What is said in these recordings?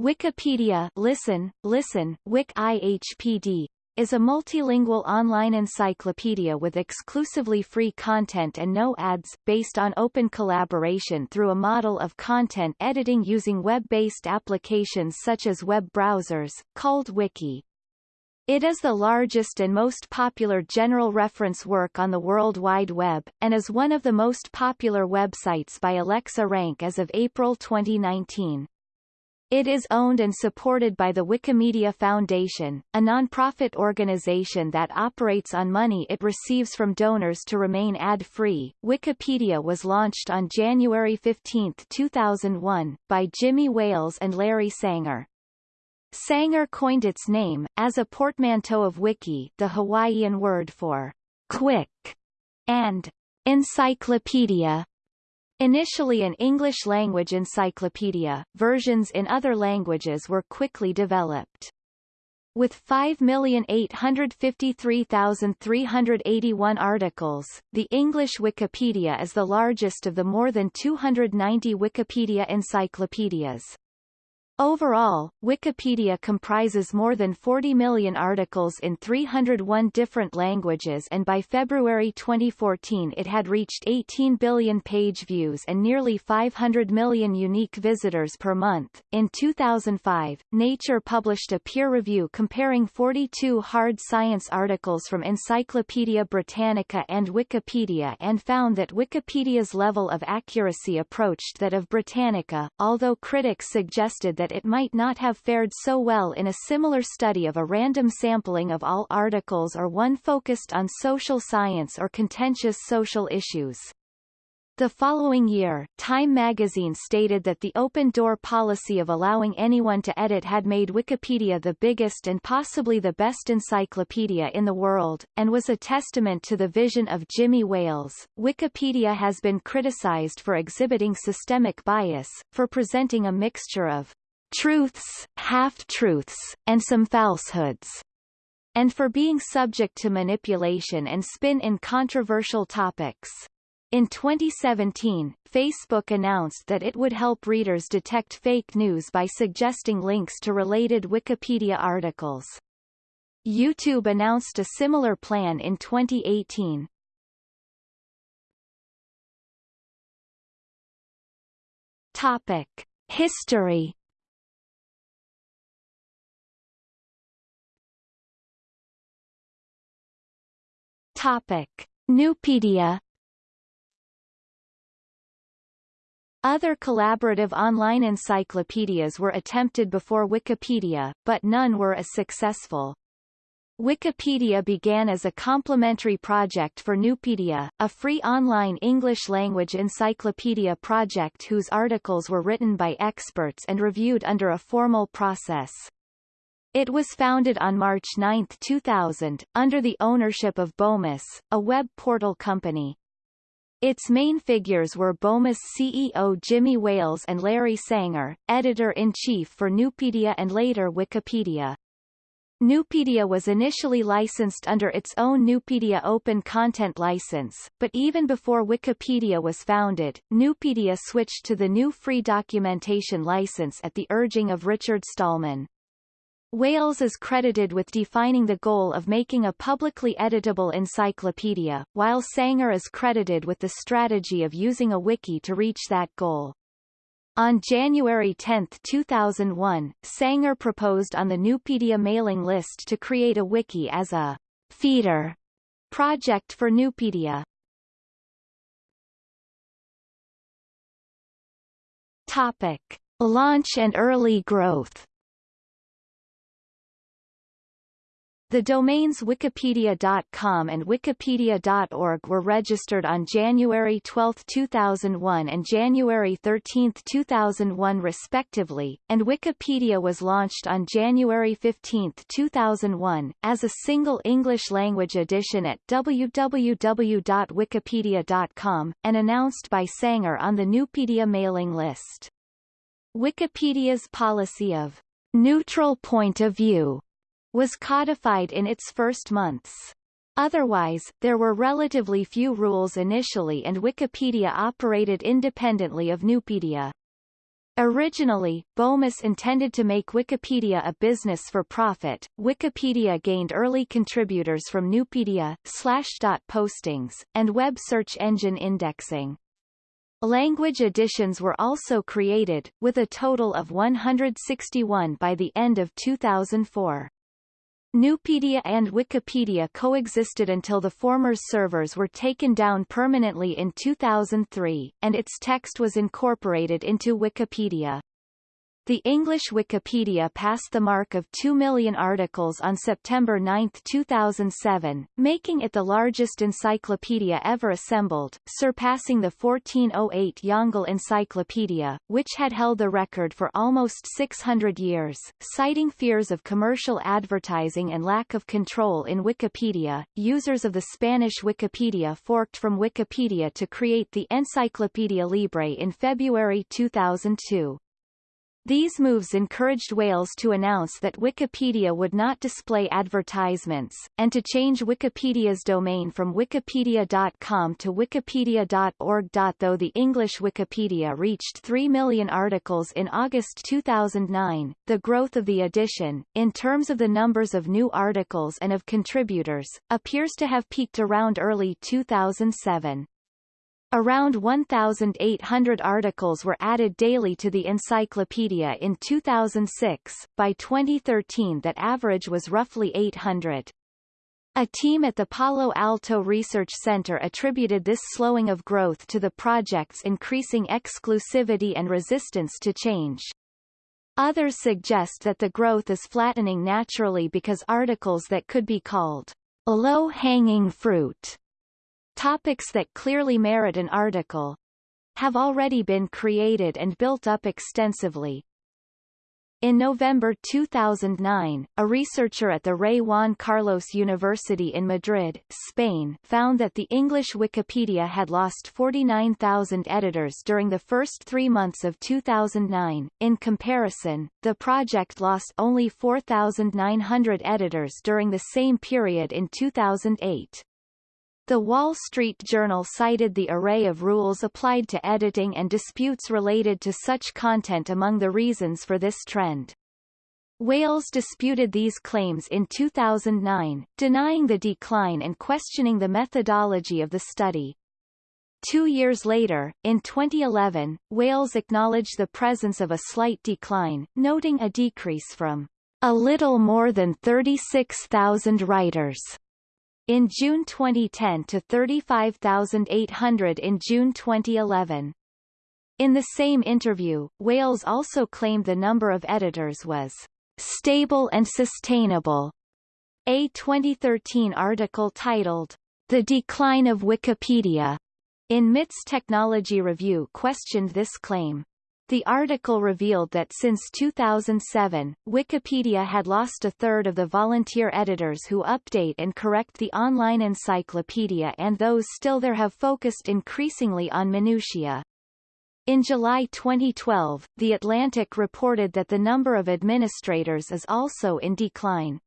Wikipedia listen, listen, Wik IHPD, is a multilingual online encyclopedia with exclusively free content and no ads, based on open collaboration through a model of content editing using web-based applications such as web browsers, called Wiki. It is the largest and most popular general reference work on the World Wide Web, and is one of the most popular websites by Alexa Rank as of April 2019. It is owned and supported by the Wikimedia Foundation, a non-profit organization that operates on money it receives from donors to remain ad-free. Wikipedia was launched on January 15, 2001, by Jimmy Wales and Larry Sanger. Sanger coined its name, as a portmanteau of wiki the Hawaiian word for quick, and encyclopedia, Initially an English-language encyclopedia, versions in other languages were quickly developed. With 5,853,381 articles, the English Wikipedia is the largest of the more than 290 Wikipedia encyclopedias. Overall, Wikipedia comprises more than 40 million articles in 301 different languages and by February 2014 it had reached 18 billion page views and nearly 500 million unique visitors per month. In 2005, Nature published a peer review comparing 42 hard science articles from Encyclopaedia Britannica and Wikipedia and found that Wikipedia's level of accuracy approached that of Britannica, although critics suggested that that it might not have fared so well in a similar study of a random sampling of all articles or one focused on social science or contentious social issues. The following year, Time magazine stated that the open-door policy of allowing anyone to edit had made Wikipedia the biggest and possibly the best encyclopedia in the world, and was a testament to the vision of Jimmy Wales. Wikipedia has been criticized for exhibiting systemic bias, for presenting a mixture of truths, half-truths, and some falsehoods, and for being subject to manipulation and spin in controversial topics. In 2017, Facebook announced that it would help readers detect fake news by suggesting links to related Wikipedia articles. YouTube announced a similar plan in 2018. Topic. History Topic. Nupedia Other collaborative online encyclopedias were attempted before Wikipedia, but none were as successful. Wikipedia began as a complementary project for Nupedia, a free online English-language encyclopedia project whose articles were written by experts and reviewed under a formal process. It was founded on March 9, 2000, under the ownership of Bomis, a web portal company. Its main figures were Bomis CEO Jimmy Wales and Larry Sanger, editor-in-chief for Nupedia and later Wikipedia. Nupedia was initially licensed under its own Nupedia Open Content License, but even before Wikipedia was founded, Nupedia switched to the new Free Documentation License at the urging of Richard Stallman. Wales is credited with defining the goal of making a publicly editable encyclopedia, while Sanger is credited with the strategy of using a wiki to reach that goal. On January 10, 2001, Sanger proposed on the Nupedia mailing list to create a wiki as a feeder project for Nupedia. Topic. Launch and early growth The domains wikipedia.com and wikipedia.org were registered on January 12, 2001 and January 13, 2001 respectively, and Wikipedia was launched on January 15, 2001, as a single English-language edition at www.wikipedia.com, and announced by Sanger on the Nupedia mailing list. Wikipedia's policy of neutral point of view was codified in its first months. Otherwise, there were relatively few rules initially and Wikipedia operated independently of Nupedia. Originally, Bomis intended to make Wikipedia a business for profit. Wikipedia gained early contributors from Nupedia, Slashdot postings, and web search engine indexing. Language editions were also created, with a total of 161 by the end of 2004. Nupedia and Wikipedia coexisted until the former's servers were taken down permanently in 2003, and its text was incorporated into Wikipedia. The English Wikipedia passed the mark of 2 million articles on September 9, 2007, making it the largest encyclopedia ever assembled, surpassing the 1408 Yongle Encyclopedia, which had held the record for almost 600 years. Citing fears of commercial advertising and lack of control in Wikipedia, users of the Spanish Wikipedia forked from Wikipedia to create the Encyclopedia Libre in February 2002. These moves encouraged Wales to announce that Wikipedia would not display advertisements, and to change Wikipedia's domain from wikipedia.com to wikipedia.org. Though the English Wikipedia reached 3 million articles in August 2009, the growth of the edition, in terms of the numbers of new articles and of contributors, appears to have peaked around early 2007. Around 1,800 articles were added daily to the encyclopedia in 2006, by 2013 that average was roughly 800. A team at the Palo Alto Research Center attributed this slowing of growth to the project's increasing exclusivity and resistance to change. Others suggest that the growth is flattening naturally because articles that could be called low-hanging fruit Topics that clearly merit an article have already been created and built up extensively. In November 2009, a researcher at the Rey Juan Carlos University in Madrid, Spain, found that the English Wikipedia had lost 49,000 editors during the first three months of 2009. In comparison, the project lost only 4,900 editors during the same period in 2008. The Wall Street Journal cited the array of rules applied to editing and disputes related to such content among the reasons for this trend. Wales disputed these claims in 2009, denying the decline and questioning the methodology of the study. Two years later, in 2011, Wales acknowledged the presence of a slight decline, noting a decrease from a little more than 36,000 writers in June 2010 to 35,800 in June 2011. In the same interview, Wales also claimed the number of editors was stable and sustainable. A 2013 article titled The Decline of Wikipedia in MIT's Technology Review questioned this claim. The article revealed that since 2007, Wikipedia had lost a third of the volunteer editors who update and correct the online encyclopedia and those still there have focused increasingly on minutiae. In July 2012, The Atlantic reported that the number of administrators is also in decline.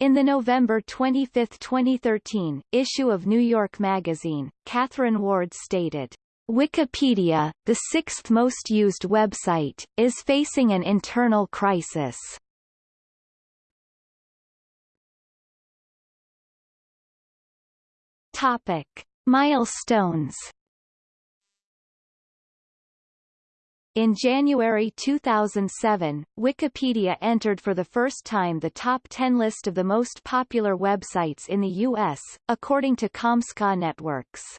In the November 25, 2013, issue of New York Magazine, Kathryn Ward stated, Wikipedia, the sixth most used website, is facing an internal crisis. Topic: Milestones. In January 2007, Wikipedia entered for the first time the top 10 list of the most popular websites in the U.S., according to Comscore Networks.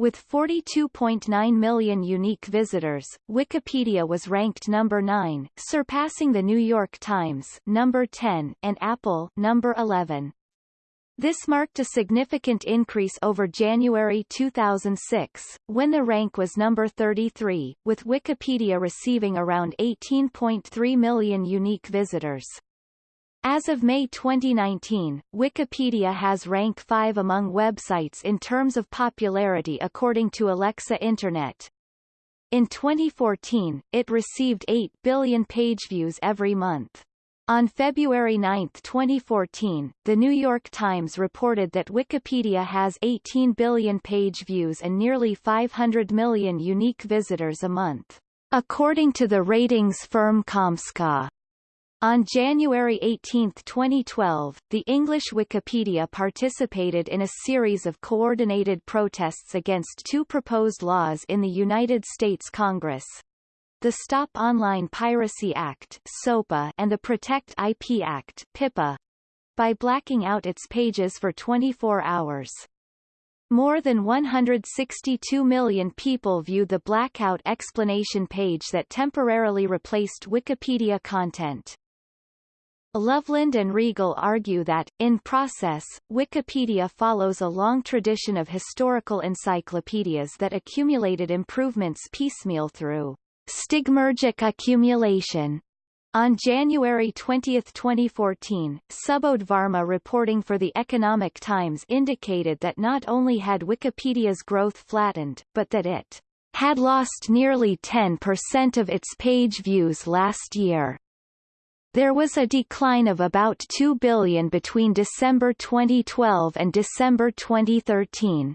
With 42.9 million unique visitors, Wikipedia was ranked number 9, surpassing The New York Times number 10 and Apple number 11. This marked a significant increase over January 2006, when the rank was number 33, with Wikipedia receiving around 18.3 million unique visitors. As of May 2019, Wikipedia has rank 5 among websites in terms of popularity according to Alexa Internet. In 2014, it received 8 billion page views every month. On February 9, 2014, The New York Times reported that Wikipedia has 18 billion page views and nearly 500 million unique visitors a month. According to the ratings firm Comscore, on January 18, 2012, the English Wikipedia participated in a series of coordinated protests against two proposed laws in the United States Congress. The Stop Online Piracy Act SOPA and the Protect IP Act PIPA, by blacking out its pages for 24 hours. More than 162 million people viewed the blackout explanation page that temporarily replaced Wikipedia content. Loveland and Reagle argue that, in process, Wikipedia follows a long tradition of historical encyclopedias that accumulated improvements piecemeal through stigmergic accumulation on January 20, 2014, Subodh Varma reporting for The Economic Times indicated that not only had Wikipedia's growth flattened, but that it had lost nearly 10% of its page views last year. There was a decline of about 2 billion between December 2012 and December 2013.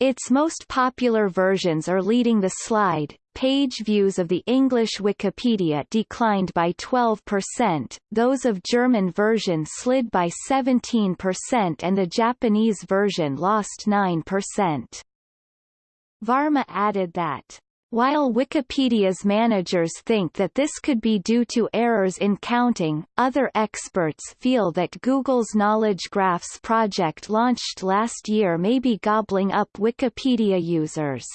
Its most popular versions are leading the slide, Page views of the English Wikipedia declined by 12%, those of German version slid by 17% and the Japanese version lost 9%. Varma added that while Wikipedia's managers think that this could be due to errors in counting, other experts feel that Google's Knowledge Graphs project launched last year may be gobbling up Wikipedia users.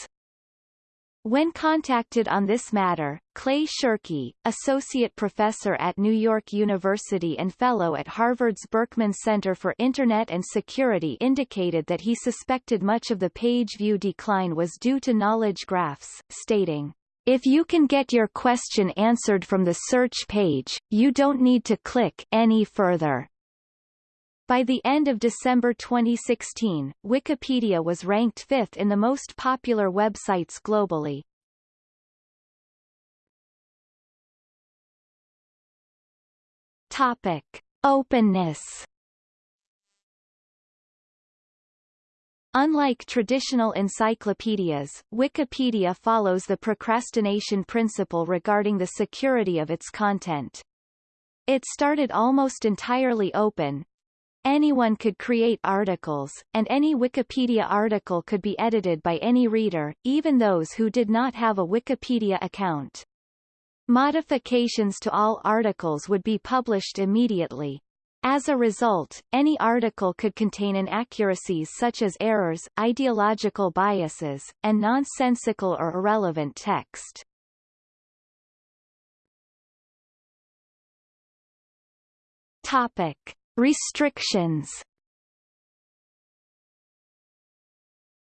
When contacted on this matter, Clay Shirky, associate professor at New York University and fellow at Harvard's Berkman Center for Internet and Security indicated that he suspected much of the page view decline was due to knowledge graphs, stating, if you can get your question answered from the search page, you don't need to click any further. By the end of December 2016, Wikipedia was ranked fifth in the most popular websites globally. Topic. Openness Unlike traditional encyclopedias, Wikipedia follows the procrastination principle regarding the security of its content. It started almost entirely open, Anyone could create articles, and any Wikipedia article could be edited by any reader, even those who did not have a Wikipedia account. Modifications to all articles would be published immediately. As a result, any article could contain inaccuracies such as errors, ideological biases, and nonsensical or irrelevant text. Topic. Restrictions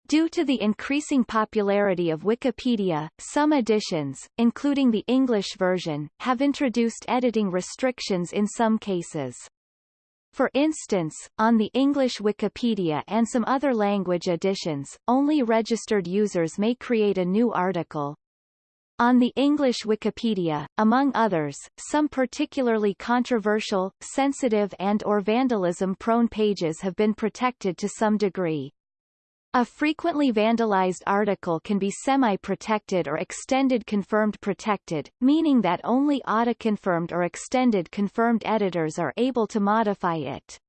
Due to the increasing popularity of Wikipedia, some editions, including the English version, have introduced editing restrictions in some cases. For instance, on the English Wikipedia and some other language editions, only registered users may create a new article, on the English Wikipedia, among others, some particularly controversial, sensitive and or vandalism-prone pages have been protected to some degree. A frequently vandalized article can be semi-protected or extended confirmed protected, meaning that only auto-confirmed or extended confirmed editors are able to modify it.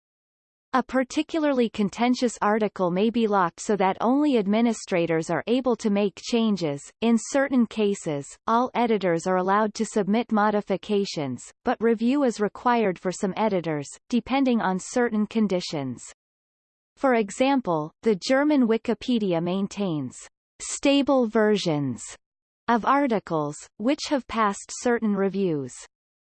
A particularly contentious article may be locked so that only administrators are able to make changes. In certain cases, all editors are allowed to submit modifications, but review is required for some editors, depending on certain conditions. For example, the German Wikipedia maintains stable versions of articles, which have passed certain reviews.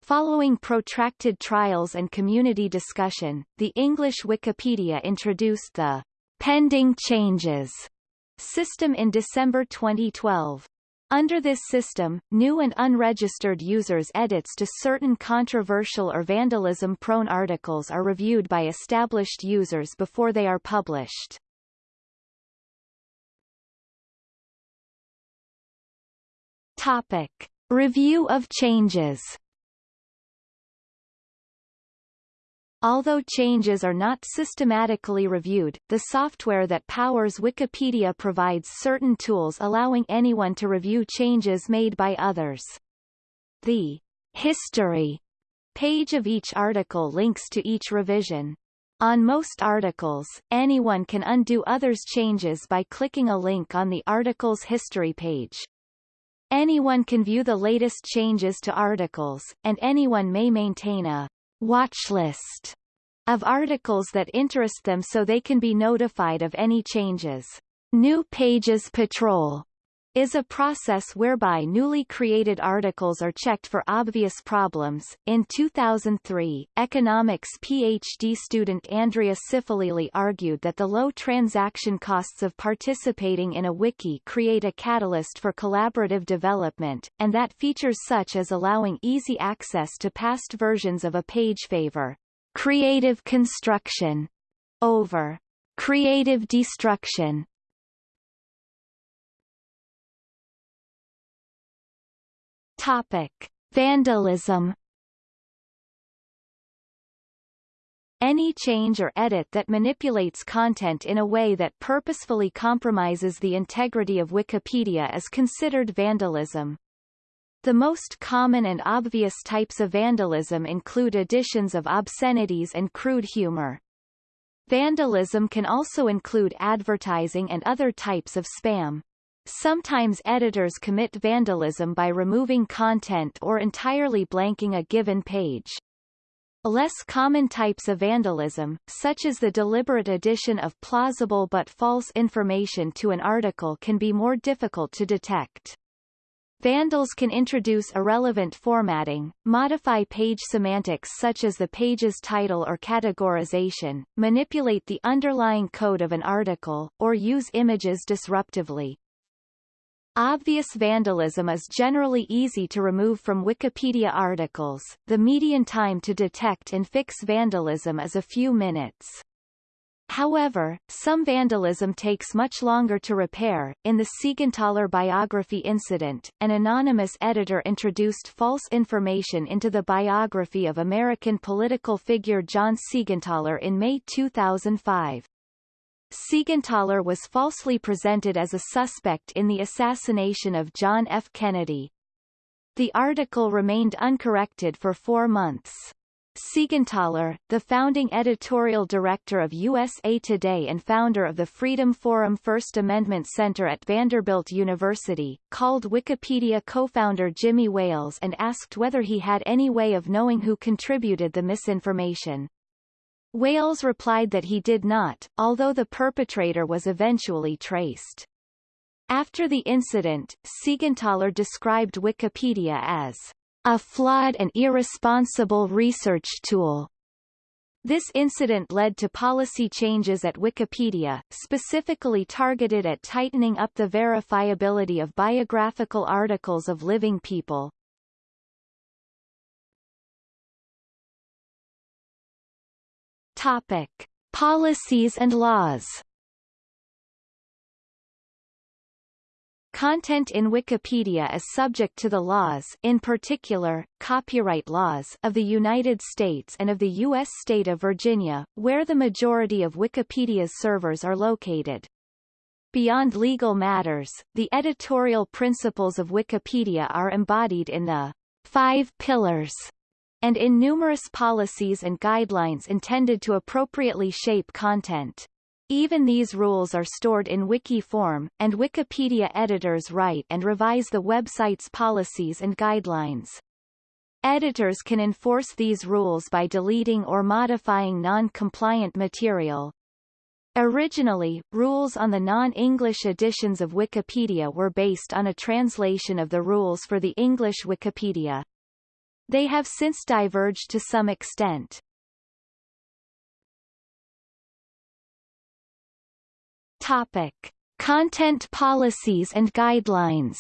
Following protracted trials and community discussion, the English Wikipedia introduced the pending changes system in December 2012. Under this system, new and unregistered users' edits to certain controversial or vandalism-prone articles are reviewed by established users before they are published. Topic. Review of changes Although changes are not systematically reviewed, the software that powers Wikipedia provides certain tools allowing anyone to review changes made by others. The history page of each article links to each revision. On most articles, anyone can undo others' changes by clicking a link on the article's history page. Anyone can view the latest changes to articles, and anyone may maintain a watch list of articles that interest them so they can be notified of any changes. New Pages Patrol is a process whereby newly created articles are checked for obvious problems. In 2003, economics PhD student Andrea Ciffolilli argued that the low transaction costs of participating in a wiki create a catalyst for collaborative development, and that features such as allowing easy access to past versions of a page favor creative construction over creative destruction Topic: Vandalism. Any change or edit that manipulates content in a way that purposefully compromises the integrity of Wikipedia is considered vandalism. The most common and obvious types of vandalism include additions of obscenities and crude humor. Vandalism can also include advertising and other types of spam. Sometimes editors commit vandalism by removing content or entirely blanking a given page. Less common types of vandalism, such as the deliberate addition of plausible but false information to an article can be more difficult to detect. Vandals can introduce irrelevant formatting, modify page semantics such as the page's title or categorization, manipulate the underlying code of an article, or use images disruptively. Obvious vandalism is generally easy to remove from Wikipedia articles. The median time to detect and fix vandalism is a few minutes. However, some vandalism takes much longer to repair. In the Siegenthaler biography incident, an anonymous editor introduced false information into the biography of American political figure John Siegenthaler in May 2005. Siegenthaler was falsely presented as a suspect in the assassination of John F. Kennedy. The article remained uncorrected for four months. Siegenthaler, the founding editorial director of USA Today and founder of the Freedom Forum First Amendment Center at Vanderbilt University, called Wikipedia co-founder Jimmy Wales and asked whether he had any way of knowing who contributed the misinformation. Wales replied that he did not, although the perpetrator was eventually traced. After the incident, Siegenthaler described Wikipedia as a flawed and irresponsible research tool. This incident led to policy changes at Wikipedia, specifically targeted at tightening up the verifiability of biographical articles of living people. Topic: Policies and laws. Content in Wikipedia is subject to the laws in particular, copyright laws of the United States and of the U.S. state of Virginia, where the majority of Wikipedia's servers are located. Beyond legal matters, the editorial principles of Wikipedia are embodied in the Five Pillars and in numerous policies and guidelines intended to appropriately shape content. Even these rules are stored in wiki form, and Wikipedia editors write and revise the website's policies and guidelines. Editors can enforce these rules by deleting or modifying non-compliant material. Originally, rules on the non-English editions of Wikipedia were based on a translation of the rules for the English Wikipedia. They have since diverged to some extent. Topic. Content policies and guidelines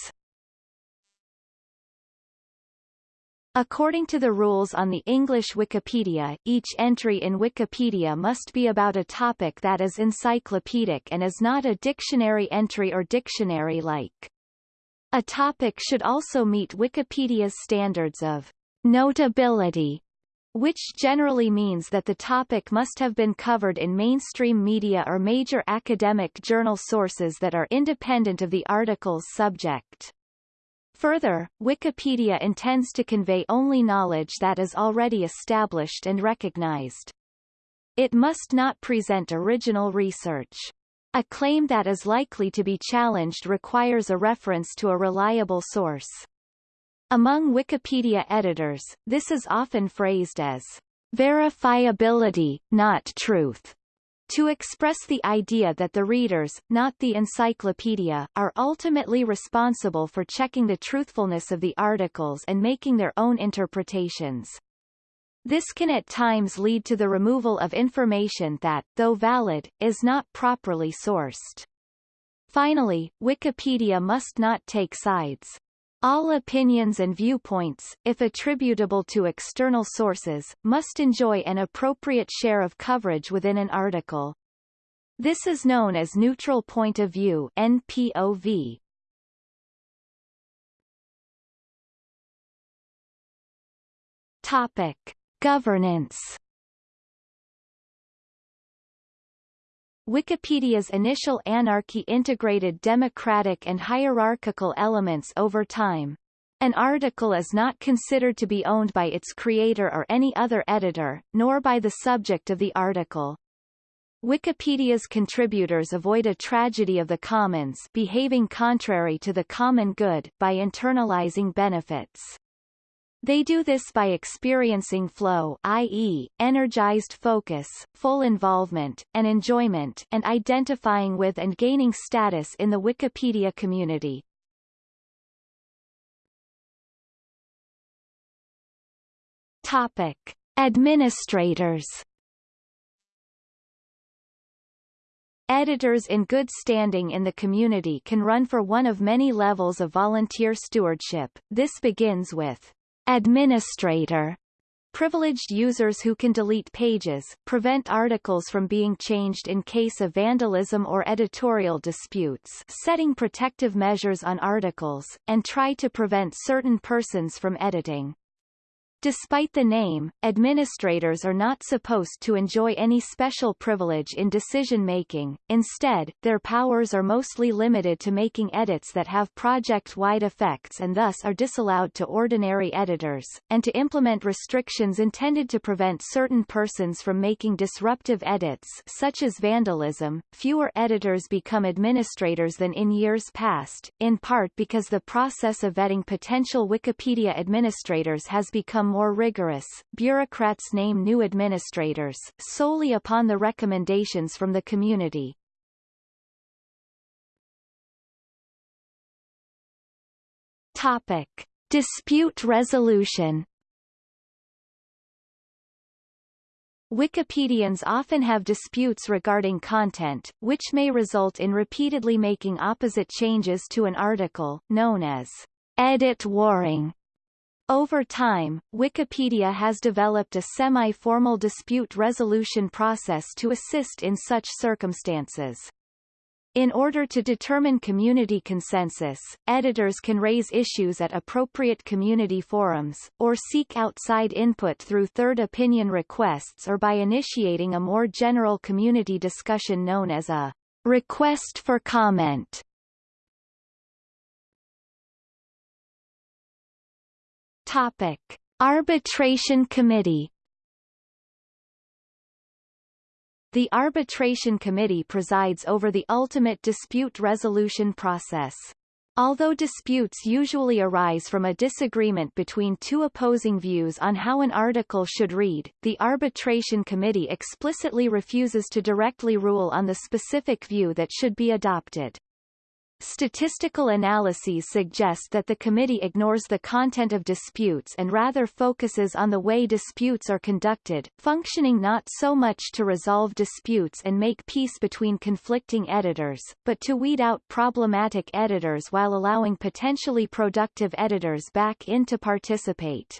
According to the rules on the English Wikipedia, each entry in Wikipedia must be about a topic that is encyclopedic and is not a dictionary entry or dictionary-like. A topic should also meet Wikipedia's standards of Notability which generally means that the topic must have been covered in mainstream media or major academic journal sources that are independent of the article's subject. Further, Wikipedia intends to convey only knowledge that is already established and recognized. It must not present original research. A claim that is likely to be challenged requires a reference to a reliable source. Among Wikipedia editors, this is often phrased as verifiability, not truth, to express the idea that the readers, not the encyclopedia, are ultimately responsible for checking the truthfulness of the articles and making their own interpretations. This can at times lead to the removal of information that, though valid, is not properly sourced. Finally, Wikipedia must not take sides. All opinions and viewpoints, if attributable to external sources, must enjoy an appropriate share of coverage within an article. This is known as neutral point of view NPOV. Topic: Governance Wikipedia's initial anarchy integrated democratic and hierarchical elements over time. An article is not considered to be owned by its creator or any other editor, nor by the subject of the article. Wikipedia's contributors avoid a tragedy of the commons behaving contrary to the common good by internalizing benefits. They do this by experiencing flow i.e., energized focus, full involvement, and enjoyment and identifying with and gaining status in the Wikipedia community. Topic. Administrators Editors in good standing in the community can run for one of many levels of volunteer stewardship. This begins with Administrator privileged users who can delete pages, prevent articles from being changed in case of vandalism or editorial disputes setting protective measures on articles, and try to prevent certain persons from editing. Despite the name, administrators are not supposed to enjoy any special privilege in decision-making, instead, their powers are mostly limited to making edits that have project-wide effects and thus are disallowed to ordinary editors, and to implement restrictions intended to prevent certain persons from making disruptive edits such as vandalism. Fewer editors become administrators than in years past, in part because the process of vetting potential Wikipedia administrators has become more rigorous, bureaucrats name new administrators, solely upon the recommendations from the community. Topic. Dispute resolution Wikipedians often have disputes regarding content, which may result in repeatedly making opposite changes to an article, known as edit warring. Over time, Wikipedia has developed a semi-formal dispute resolution process to assist in such circumstances. In order to determine community consensus, editors can raise issues at appropriate community forums, or seek outside input through third opinion requests or by initiating a more general community discussion known as a request for comment. Topic: Arbitration Committee The Arbitration Committee presides over the ultimate dispute resolution process. Although disputes usually arise from a disagreement between two opposing views on how an article should read, the Arbitration Committee explicitly refuses to directly rule on the specific view that should be adopted. Statistical analyses suggest that the committee ignores the content of disputes and rather focuses on the way disputes are conducted, functioning not so much to resolve disputes and make peace between conflicting editors, but to weed out problematic editors while allowing potentially productive editors back in to participate.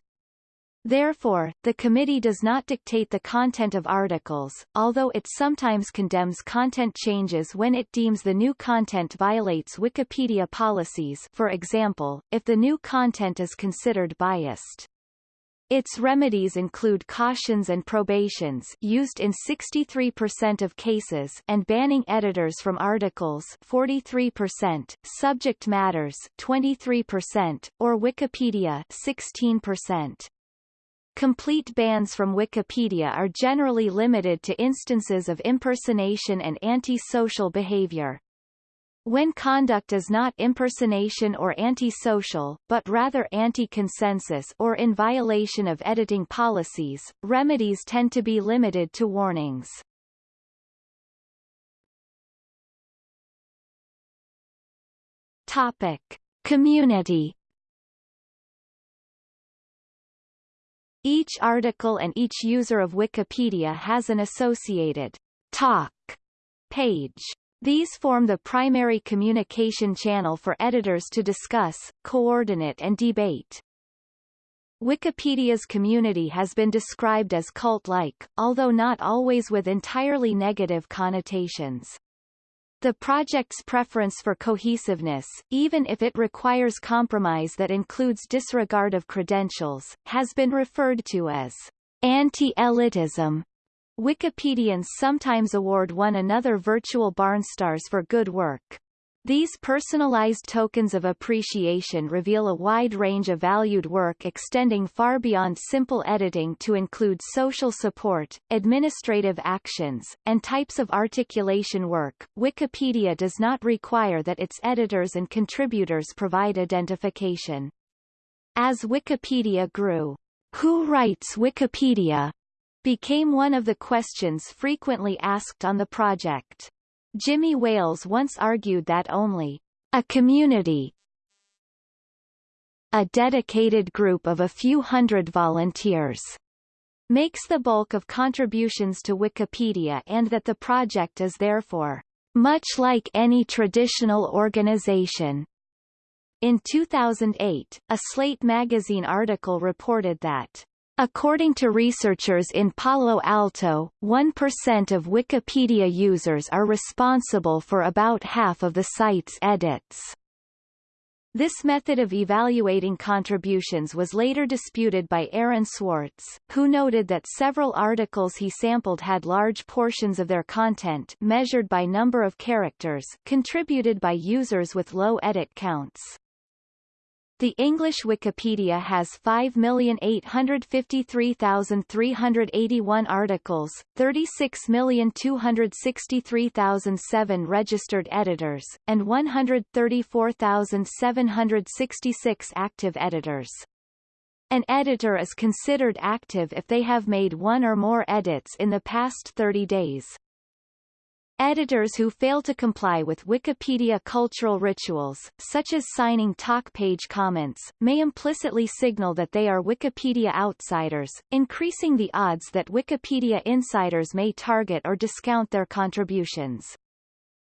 Therefore, the committee does not dictate the content of articles, although it sometimes condemns content changes when it deems the new content violates Wikipedia policies for example, if the new content is considered biased. Its remedies include cautions and probations used in 63% of cases and banning editors from articles 43%, subject matters 23%, or Wikipedia 16%. Complete bans from Wikipedia are generally limited to instances of impersonation and anti-social behavior. When conduct is not impersonation or anti-social, but rather anti-consensus or in violation of editing policies, remedies tend to be limited to warnings. Topic: Community Each article and each user of Wikipedia has an associated talk page. These form the primary communication channel for editors to discuss, coordinate and debate. Wikipedia's community has been described as cult-like, although not always with entirely negative connotations. The project's preference for cohesiveness, even if it requires compromise that includes disregard of credentials, has been referred to as anti-elitism. Wikipedians sometimes award one another virtual Barnstars for good work. These personalized tokens of appreciation reveal a wide range of valued work extending far beyond simple editing to include social support, administrative actions, and types of articulation work. Wikipedia does not require that its editors and contributors provide identification. As Wikipedia grew, who writes Wikipedia became one of the questions frequently asked on the project. Jimmy Wales once argued that only a community a dedicated group of a few hundred volunteers makes the bulk of contributions to Wikipedia and that the project is therefore much like any traditional organization. In 2008, a Slate magazine article reported that According to researchers in Palo Alto, 1% of Wikipedia users are responsible for about half of the site's edits. This method of evaluating contributions was later disputed by Aaron Swartz, who noted that several articles he sampled had large portions of their content measured by number of characters contributed by users with low edit counts. The English Wikipedia has 5,853,381 articles, 36,263,007 registered editors, and 134,766 active editors. An editor is considered active if they have made one or more edits in the past 30 days. Editors who fail to comply with Wikipedia cultural rituals, such as signing talk page comments, may implicitly signal that they are Wikipedia outsiders, increasing the odds that Wikipedia insiders may target or discount their contributions.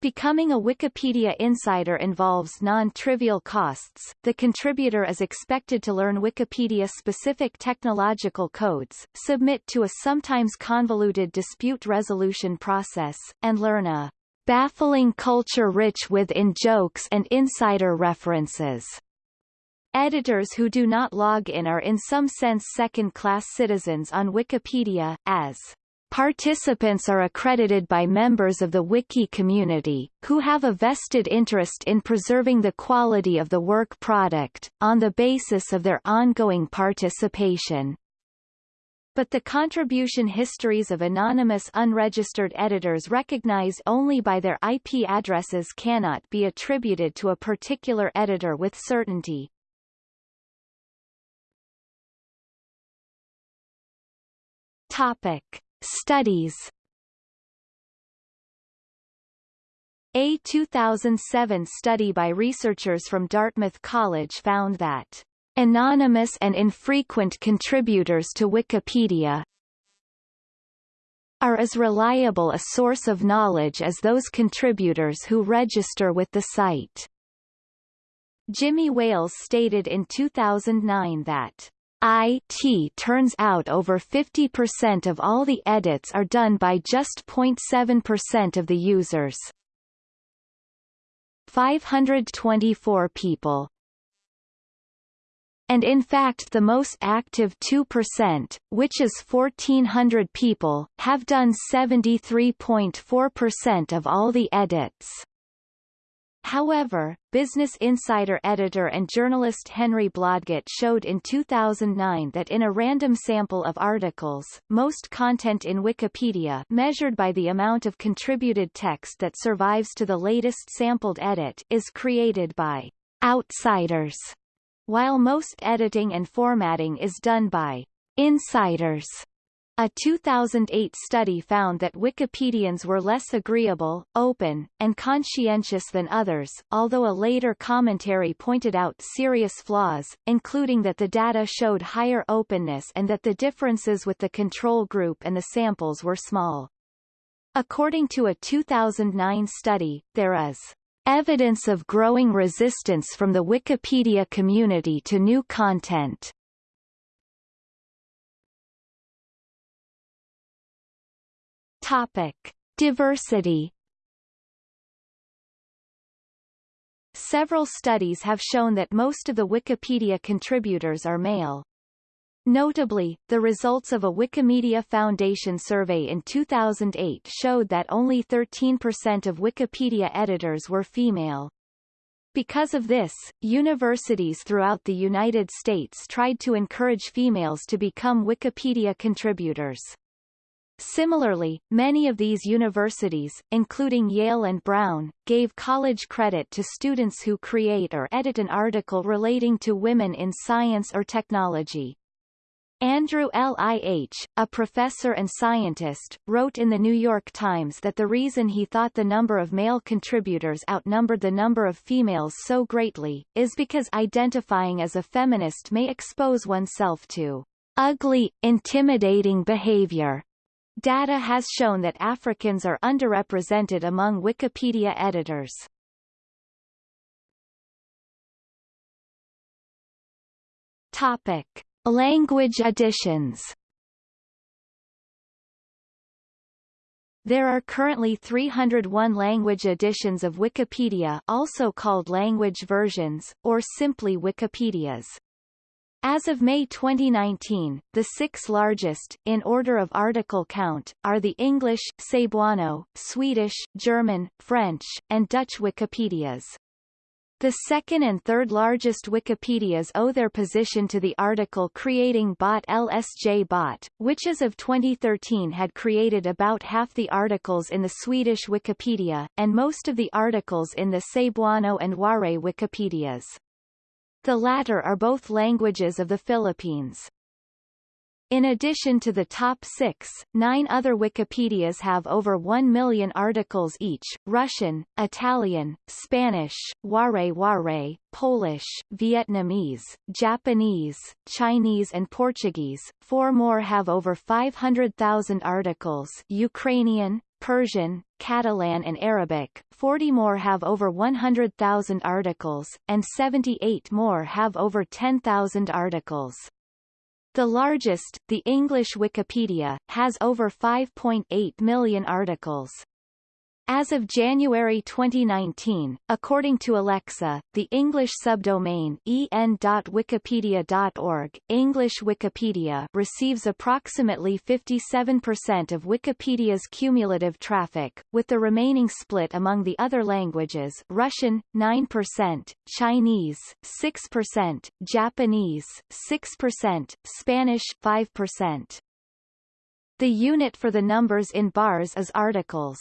Becoming a Wikipedia insider involves non-trivial costs. The contributor is expected to learn Wikipedia-specific technological codes, submit to a sometimes convoluted dispute resolution process, and learn a baffling culture rich with in-jokes and insider references. Editors who do not log in are in some sense second-class citizens on Wikipedia, as Participants are accredited by members of the wiki community, who have a vested interest in preserving the quality of the work product, on the basis of their ongoing participation. But the contribution histories of anonymous unregistered editors recognized only by their IP addresses cannot be attributed to a particular editor with certainty. Topic. Studies A 2007 study by researchers from Dartmouth College found that anonymous and infrequent contributors to Wikipedia are as reliable a source of knowledge as those contributors who register with the site. Jimmy Wales stated in 2009 that IT turns out over 50% of all the edits are done by just 0.7% of the users. 524 people and in fact the most active 2%, which is 1,400 people, have done 73.4% of all the edits. However, Business Insider editor and journalist Henry Blodget showed in 2009 that in a random sample of articles, most content in Wikipedia measured by the amount of contributed text that survives to the latest sampled edit is created by outsiders while most editing and formatting is done by insiders. A 2008 study found that Wikipedians were less agreeable, open, and conscientious than others, although a later commentary pointed out serious flaws, including that the data showed higher openness and that the differences with the control group and the samples were small. According to a 2009 study, there is Evidence of growing resistance from the Wikipedia community to new content. Topic: Diversity. Several studies have shown that most of the Wikipedia contributors are male. Notably, the results of a Wikimedia Foundation survey in 2008 showed that only 13% of Wikipedia editors were female. Because of this, universities throughout the United States tried to encourage females to become Wikipedia contributors. Similarly, many of these universities, including Yale and Brown, gave college credit to students who create or edit an article relating to women in science or technology. Andrew Lih, a professor and scientist, wrote in the New York Times that the reason he thought the number of male contributors outnumbered the number of females so greatly, is because identifying as a feminist may expose oneself to ugly, intimidating behavior. Data has shown that Africans are underrepresented among Wikipedia editors. Topic. Language additions There are currently 301 language editions of Wikipedia also called language versions, or simply Wikipedias. As of May 2019, the six largest, in order of article count, are the English, Cebuano, Swedish, German, French, and Dutch Wikipedias. The second and third largest Wikipedias owe their position to the article creating bot LSJ bot, which as of 2013 had created about half the articles in the Swedish Wikipedia, and most of the articles in the Cebuano and Waray Wikipedias. The latter are both languages of the Philippines. In addition to the top six, nine other Wikipedias have over 1 million articles each, Russian, Italian, Spanish, Waray-Waray, Polish, Vietnamese, Japanese, Chinese and Portuguese. Four more have over 500,000 articles Ukrainian, Persian, Catalan and Arabic, 40 more have over 100,000 articles, and 78 more have over 10,000 articles. The largest, the English Wikipedia, has over 5.8 million articles. As of January 2019, according to Alexa, the English subdomain en.wikipedia.org, English Wikipedia receives approximately 57% of Wikipedia's cumulative traffic, with the remaining split among the other languages Russian, 9%, Chinese, 6%, Japanese, 6%, Spanish, 5%. The unit for the numbers in bars is articles.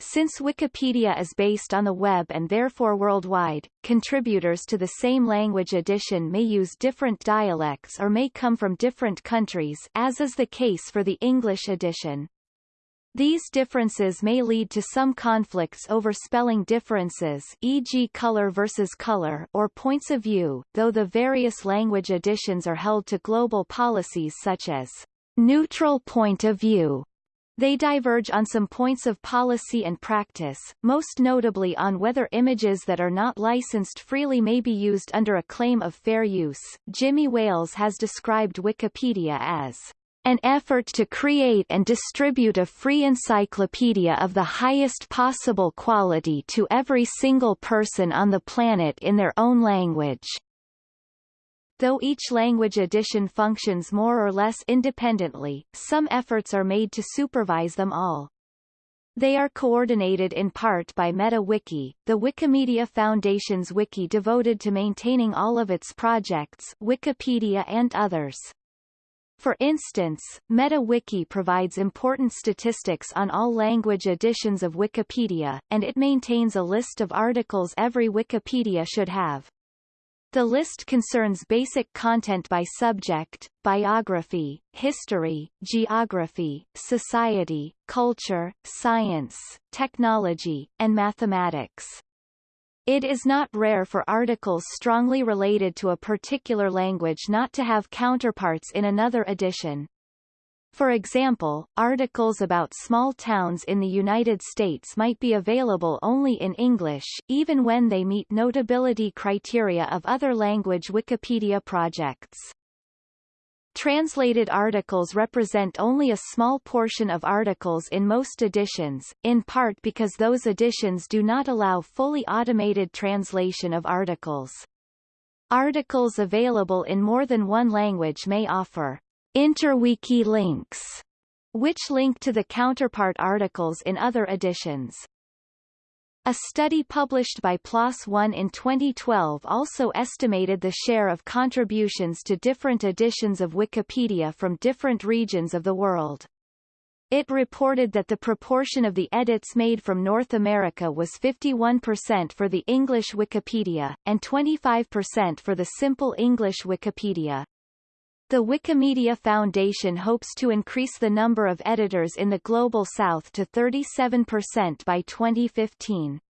Since Wikipedia is based on the web and therefore worldwide, contributors to the same language edition may use different dialects or may come from different countries as is the case for the English edition. These differences may lead to some conflicts over spelling differences e.g. color versus color or points of view, though the various language editions are held to global policies such as neutral point of view they diverge on some points of policy and practice, most notably on whether images that are not licensed freely may be used under a claim of fair use. Jimmy Wales has described Wikipedia as an effort to create and distribute a free encyclopedia of the highest possible quality to every single person on the planet in their own language. Though each language edition functions more or less independently, some efforts are made to supervise them all. They are coordinated in part by MetaWiki, the Wikimedia Foundation's wiki devoted to maintaining all of its projects Wikipedia and others. For instance, MetaWiki provides important statistics on all language editions of Wikipedia, and it maintains a list of articles every Wikipedia should have. The list concerns basic content by subject, biography, history, geography, society, culture, science, technology, and mathematics. It is not rare for articles strongly related to a particular language not to have counterparts in another edition. For example, articles about small towns in the United States might be available only in English, even when they meet notability criteria of other language Wikipedia projects. Translated articles represent only a small portion of articles in most editions, in part because those editions do not allow fully automated translation of articles. Articles available in more than one language may offer interwiki links, which link to the counterpart articles in other editions. A study published by PLOS ONE in 2012 also estimated the share of contributions to different editions of Wikipedia from different regions of the world. It reported that the proportion of the edits made from North America was 51% for the English Wikipedia, and 25% for the Simple English Wikipedia. The Wikimedia Foundation hopes to increase the number of editors in the Global South to 37% by 2015.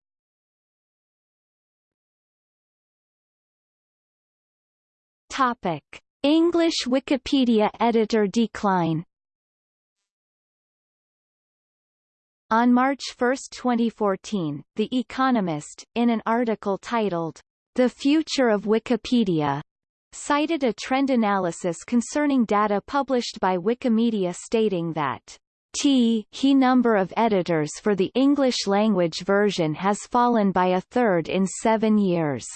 Topic. English Wikipedia editor decline On March 1, 2014, The Economist, in an article titled, The Future of Wikipedia, cited a trend analysis concerning data published by Wikimedia stating that T he number of editors for the English language version has fallen by a third in seven years.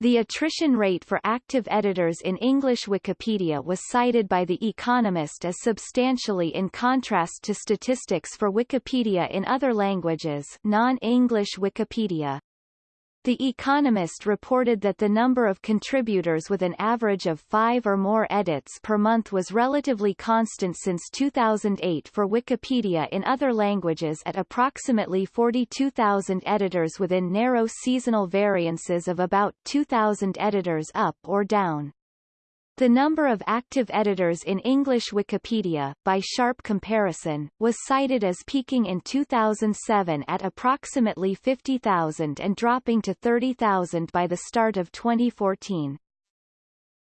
The attrition rate for active editors in English Wikipedia was cited by The Economist as substantially in contrast to statistics for Wikipedia in other languages non-English Wikipedia. The Economist reported that the number of contributors with an average of five or more edits per month was relatively constant since 2008 for Wikipedia in other languages at approximately 42,000 editors within narrow seasonal variances of about 2,000 editors up or down. The number of active editors in English Wikipedia, by sharp comparison, was cited as peaking in 2007 at approximately 50,000 and dropping to 30,000 by the start of 2014.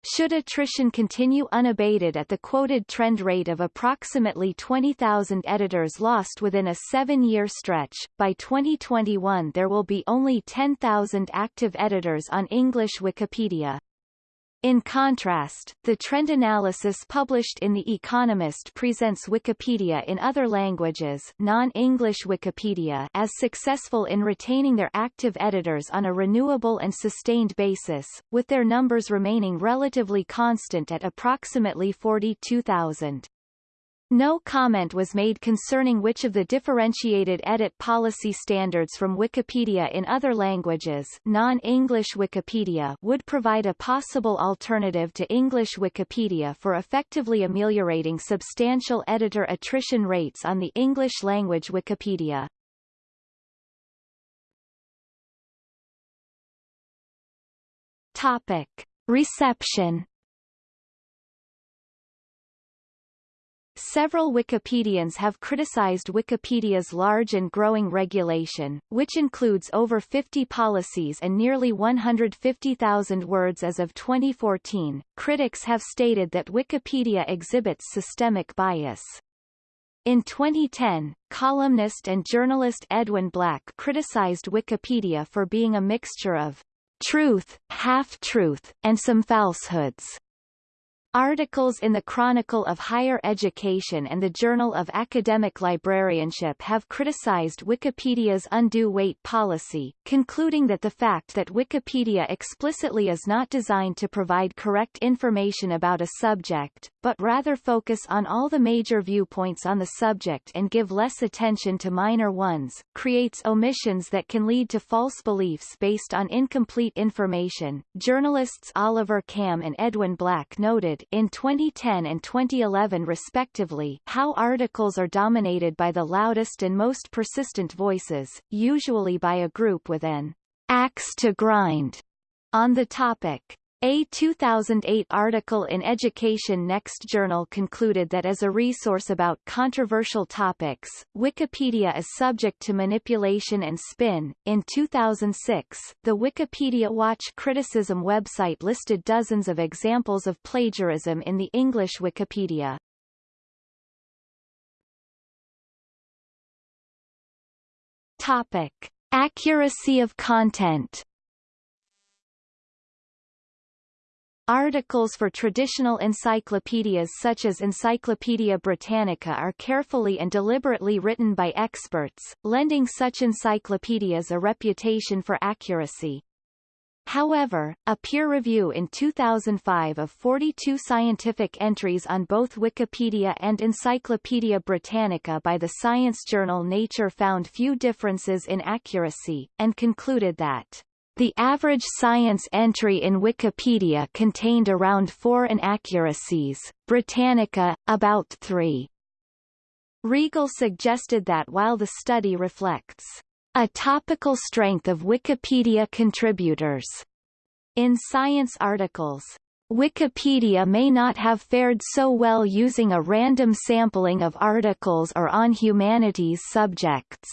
Should attrition continue unabated at the quoted trend rate of approximately 20,000 editors lost within a seven-year stretch, by 2021 there will be only 10,000 active editors on English Wikipedia. In contrast, the trend analysis published in The Economist presents Wikipedia in other languages non-English Wikipedia as successful in retaining their active editors on a renewable and sustained basis, with their numbers remaining relatively constant at approximately 42,000. No comment was made concerning which of the differentiated edit policy standards from Wikipedia in other languages non-English Wikipedia would provide a possible alternative to English Wikipedia for effectively ameliorating substantial editor attrition rates on the English-language Wikipedia. Topic. Reception Several Wikipedians have criticized Wikipedia's large and growing regulation, which includes over 50 policies and nearly 150,000 words as of 2014. Critics have stated that Wikipedia exhibits systemic bias. In 2010, columnist and journalist Edwin Black criticized Wikipedia for being a mixture of truth, half-truth, and some falsehoods. Articles in the Chronicle of Higher Education and the Journal of Academic Librarianship have criticized Wikipedia's undue weight policy, concluding that the fact that Wikipedia explicitly is not designed to provide correct information about a subject, but rather focus on all the major viewpoints on the subject and give less attention to minor ones, creates omissions that can lead to false beliefs based on incomplete information. Journalists Oliver Kamm and Edwin Black noted in 2010 and 2011 respectively how articles are dominated by the loudest and most persistent voices, usually by a group with an axe to grind on the topic. A 2008 article in Education Next Journal concluded that as a resource about controversial topics, Wikipedia is subject to manipulation and spin. In 2006, the Wikipedia Watch Criticism website listed dozens of examples of plagiarism in the English Wikipedia. Topic: Accuracy of content. Articles for traditional encyclopedias such as Encyclopaedia Britannica are carefully and deliberately written by experts, lending such encyclopedias a reputation for accuracy. However, a peer review in 2005 of 42 scientific entries on both Wikipedia and Encyclopaedia Britannica by the science journal Nature found few differences in accuracy, and concluded that the average science entry in Wikipedia contained around four inaccuracies, Britannica, about three. Reagle suggested that while the study reflects a topical strength of Wikipedia contributors in science articles, Wikipedia may not have fared so well using a random sampling of articles or on humanities subjects.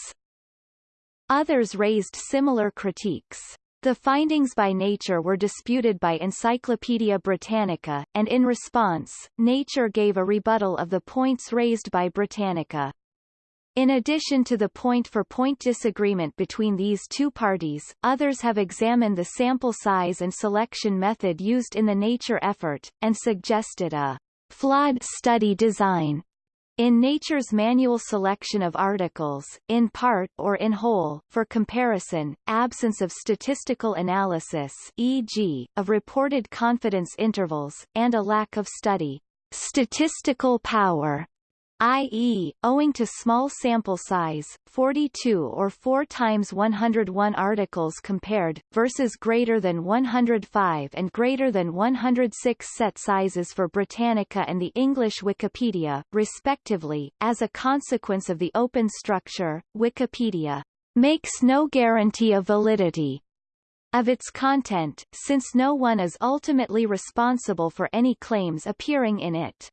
Others raised similar critiques. The findings by Nature were disputed by Encyclopaedia Britannica, and in response, Nature gave a rebuttal of the points raised by Britannica. In addition to the point-for-point -point disagreement between these two parties, others have examined the sample size and selection method used in the Nature effort, and suggested a flawed study design in Nature's manual selection of articles, in part or in whole, for comparison, absence of statistical analysis e.g., of reported confidence intervals, and a lack of study statistical power i.e., owing to small sample size, 42 or 4 times 101 articles compared, versus greater than 105 and greater than 106 set sizes for Britannica and the English Wikipedia, respectively. As a consequence of the open structure, Wikipedia makes no guarantee of validity of its content, since no one is ultimately responsible for any claims appearing in it.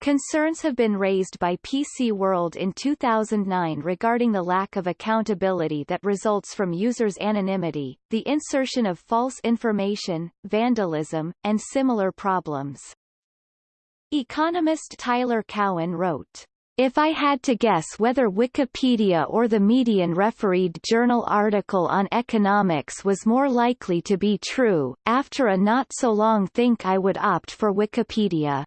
Concerns have been raised by PC World in 2009 regarding the lack of accountability that results from users' anonymity, the insertion of false information, vandalism, and similar problems. Economist Tyler Cowen wrote, if I had to guess whether Wikipedia or the Median refereed journal article on economics was more likely to be true, after a not-so-long think I would opt for Wikipedia.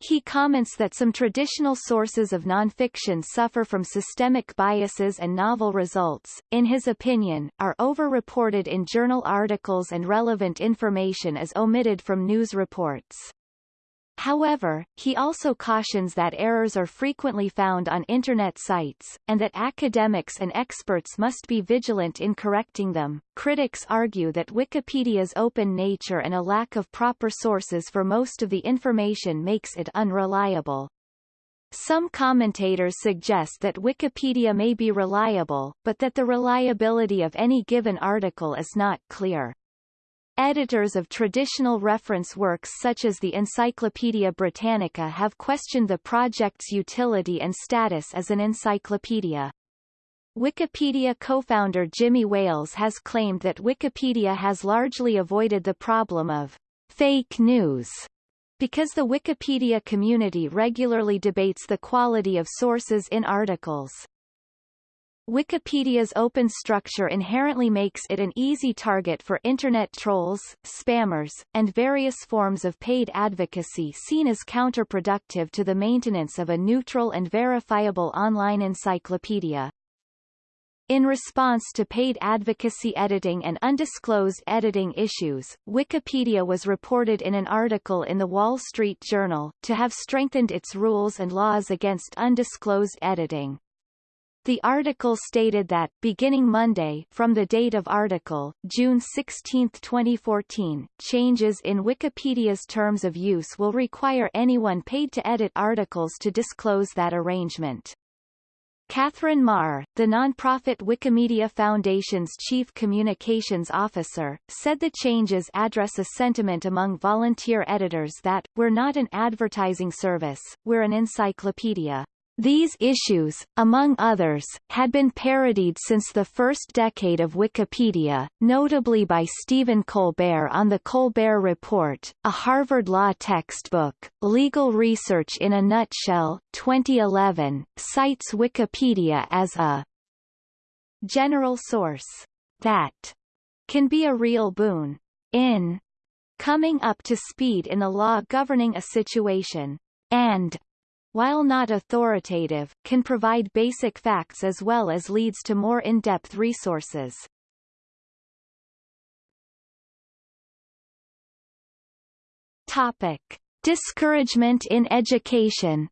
He comments that some traditional sources of nonfiction suffer from systemic biases and novel results, in his opinion, are over-reported in journal articles and relevant information is omitted from news reports. However, he also cautions that errors are frequently found on Internet sites, and that academics and experts must be vigilant in correcting them. Critics argue that Wikipedia's open nature and a lack of proper sources for most of the information makes it unreliable. Some commentators suggest that Wikipedia may be reliable, but that the reliability of any given article is not clear. Editors of traditional reference works such as the Encyclopaedia Britannica have questioned the project's utility and status as an encyclopedia. Wikipedia co-founder Jimmy Wales has claimed that Wikipedia has largely avoided the problem of fake news because the Wikipedia community regularly debates the quality of sources in articles. Wikipedia's open structure inherently makes it an easy target for Internet trolls, spammers, and various forms of paid advocacy seen as counterproductive to the maintenance of a neutral and verifiable online encyclopedia. In response to paid advocacy editing and undisclosed editing issues, Wikipedia was reported in an article in The Wall Street Journal, to have strengthened its rules and laws against undisclosed editing. The article stated that, beginning Monday from the date of article, June 16, 2014, changes in Wikipedia's terms of use will require anyone paid to edit articles to disclose that arrangement. Katherine Maher, the nonprofit Wikimedia Foundation's chief communications officer, said the changes address a sentiment among volunteer editors that, we're not an advertising service, we're an encyclopedia. These issues, among others, had been parodied since the first decade of Wikipedia, notably by Stephen Colbert on The Colbert Report, a Harvard Law textbook. Legal Research in a Nutshell, 2011, cites Wikipedia as a general source that can be a real boon in coming up to speed in the law governing a situation, and while not authoritative, can provide basic facts as well as leads to more in-depth resources. Topic. Discouragement in education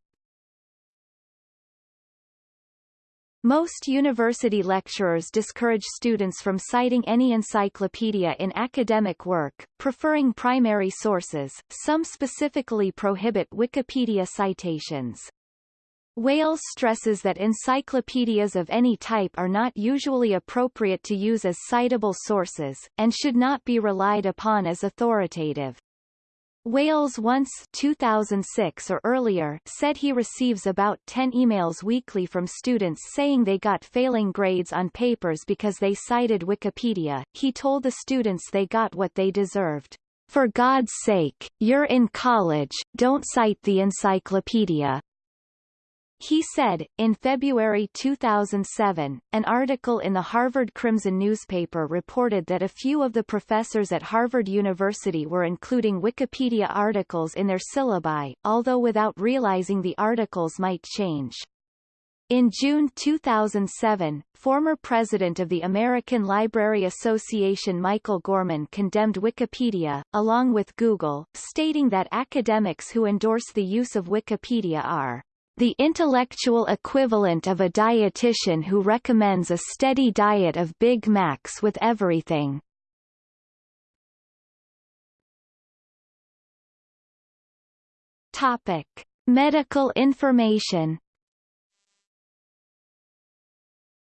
Most university lecturers discourage students from citing any encyclopedia in academic work, preferring primary sources, some specifically prohibit Wikipedia citations. Wales stresses that encyclopedias of any type are not usually appropriate to use as citable sources, and should not be relied upon as authoritative. Wales once 2006 or earlier said he receives about 10 emails weekly from students saying they got failing grades on papers because they cited Wikipedia. He told the students they got what they deserved. For God's sake, you're in college, don't cite the encyclopedia. He said, in February 2007, an article in the Harvard Crimson newspaper reported that a few of the professors at Harvard University were including Wikipedia articles in their syllabi, although without realizing the articles might change. In June 2007, former president of the American Library Association Michael Gorman condemned Wikipedia, along with Google, stating that academics who endorse the use of Wikipedia are the intellectual equivalent of a dietitian who recommends a steady diet of Big Macs with everything. Topic: Medical information.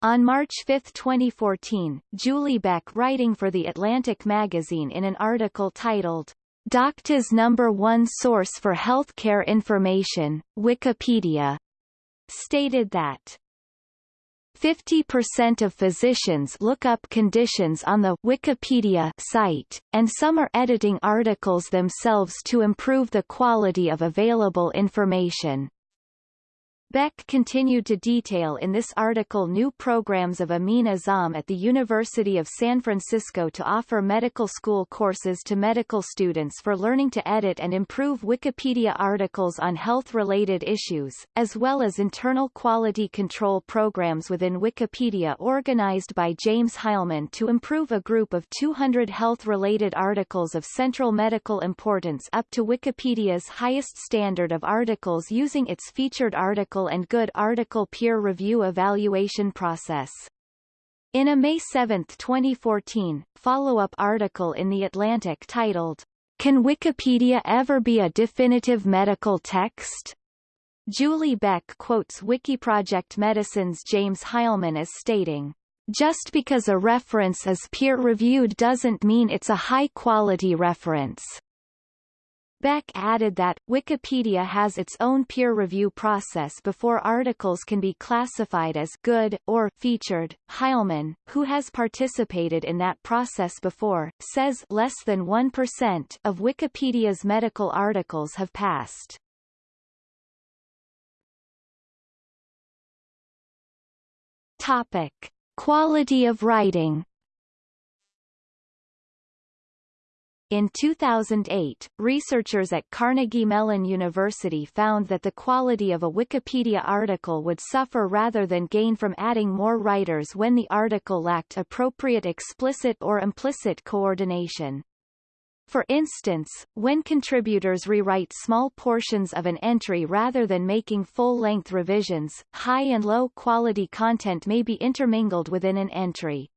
On March 5, 2014, Julie Beck writing for The Atlantic magazine in an article titled Docta's number one source for healthcare information, Wikipedia, stated that 50% of physicians look up conditions on the Wikipedia site, and some are editing articles themselves to improve the quality of available information. Beck continued to detail in this article new programs of Amin Azzam at the University of San Francisco to offer medical school courses to medical students for learning to edit and improve Wikipedia articles on health-related issues, as well as internal quality control programs within Wikipedia organized by James Heilman to improve a group of 200 health-related articles of central medical importance up to Wikipedia's highest standard of articles using its featured article article and good article peer review evaluation process. In a May 7, 2014, follow-up article in The Atlantic titled, Can Wikipedia Ever Be a Definitive Medical Text? Julie Beck quotes Wikiproject Medicine's James Heilman as stating, just because a reference is peer-reviewed doesn't mean it's a high-quality reference. Beck added that, Wikipedia has its own peer review process before articles can be classified as good or featured. Heilman, who has participated in that process before, says less than 1% of Wikipedia's medical articles have passed. Topic. Quality of writing In 2008, researchers at Carnegie Mellon University found that the quality of a Wikipedia article would suffer rather than gain from adding more writers when the article lacked appropriate explicit or implicit coordination. For instance, when contributors rewrite small portions of an entry rather than making full-length revisions, high and low-quality content may be intermingled within an entry.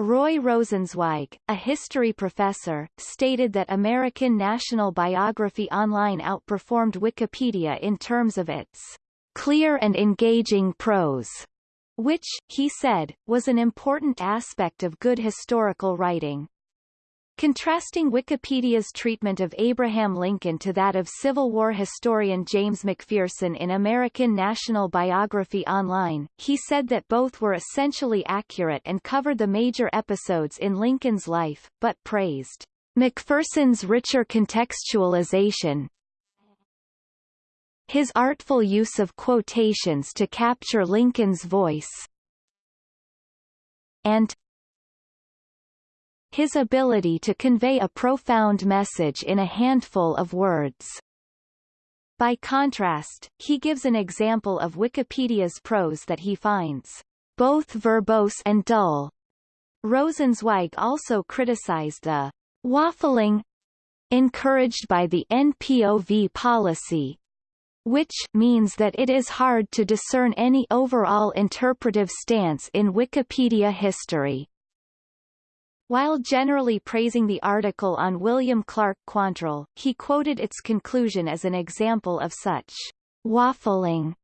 Roy Rosenzweig, a history professor, stated that American National Biography Online outperformed Wikipedia in terms of its clear and engaging prose, which, he said, was an important aspect of good historical writing. Contrasting Wikipedia's treatment of Abraham Lincoln to that of Civil War historian James McPherson in American National Biography Online, he said that both were essentially accurate and covered the major episodes in Lincoln's life, but praised McPherson's richer contextualization, his artful use of quotations to capture Lincoln's voice, and his ability to convey a profound message in a handful of words. By contrast, he gives an example of Wikipedia's prose that he finds both verbose and dull. Rosenzweig also criticized the waffling encouraged by the NPOV policy, which means that it is hard to discern any overall interpretive stance in Wikipedia history. While generally praising the article on William Clark Quantrill, he quoted its conclusion as an example of such waffling,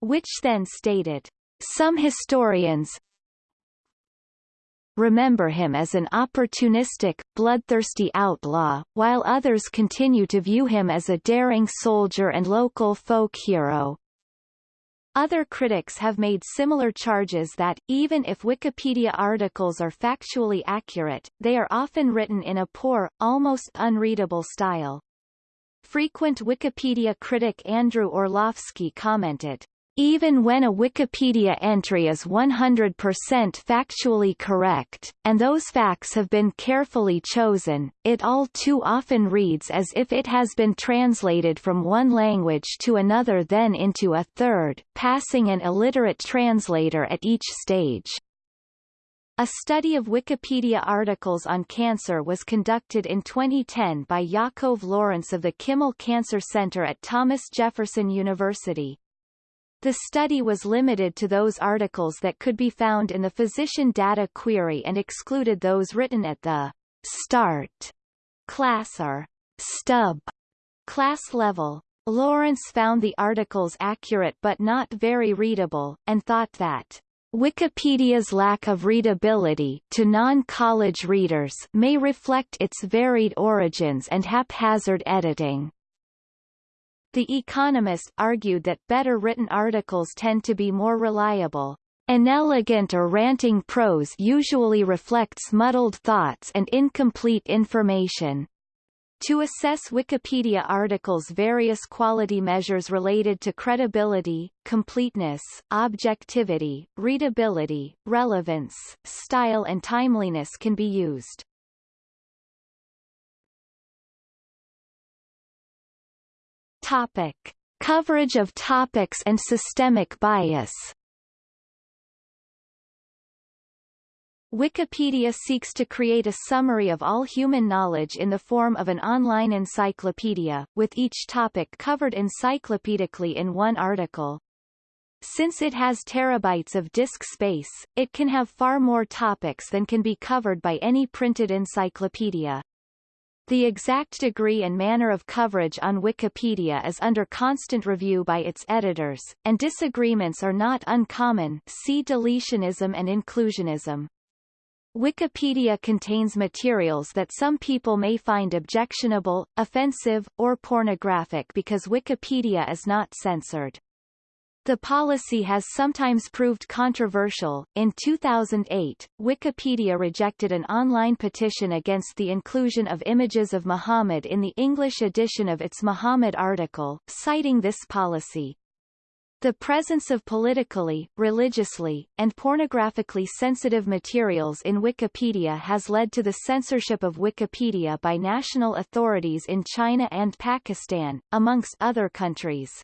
which then stated, Some historians remember him as an opportunistic, bloodthirsty outlaw, while others continue to view him as a daring soldier and local folk hero. Other critics have made similar charges that, even if Wikipedia articles are factually accurate, they are often written in a poor, almost unreadable style. Frequent Wikipedia critic Andrew Orlowski commented, even when a Wikipedia entry is 100% factually correct, and those facts have been carefully chosen, it all too often reads as if it has been translated from one language to another then into a third, passing an illiterate translator at each stage. A study of Wikipedia articles on cancer was conducted in 2010 by Yaakov Lawrence of the Kimmel Cancer Center at Thomas Jefferson University. The study was limited to those articles that could be found in the physician data query and excluded those written at the start class or stub class level. Lawrence found the articles accurate but not very readable, and thought that Wikipedia's lack of readability to non-college readers may reflect its varied origins and haphazard editing. The Economist argued that better written articles tend to be more reliable. Inelegant or ranting prose usually reflects muddled thoughts and incomplete information. To assess Wikipedia articles various quality measures related to credibility, completeness, objectivity, readability, relevance, style and timeliness can be used. Topic. Coverage of topics and systemic bias Wikipedia seeks to create a summary of all human knowledge in the form of an online encyclopedia, with each topic covered encyclopedically in one article. Since it has terabytes of disk space, it can have far more topics than can be covered by any printed encyclopedia. The exact degree and manner of coverage on Wikipedia is under constant review by its editors, and disagreements are not uncommon see deletionism and inclusionism. Wikipedia contains materials that some people may find objectionable, offensive, or pornographic because Wikipedia is not censored. The policy has sometimes proved controversial. In 2008, Wikipedia rejected an online petition against the inclusion of images of Muhammad in the English edition of its Muhammad article, citing this policy. The presence of politically, religiously, and pornographically sensitive materials in Wikipedia has led to the censorship of Wikipedia by national authorities in China and Pakistan, amongst other countries.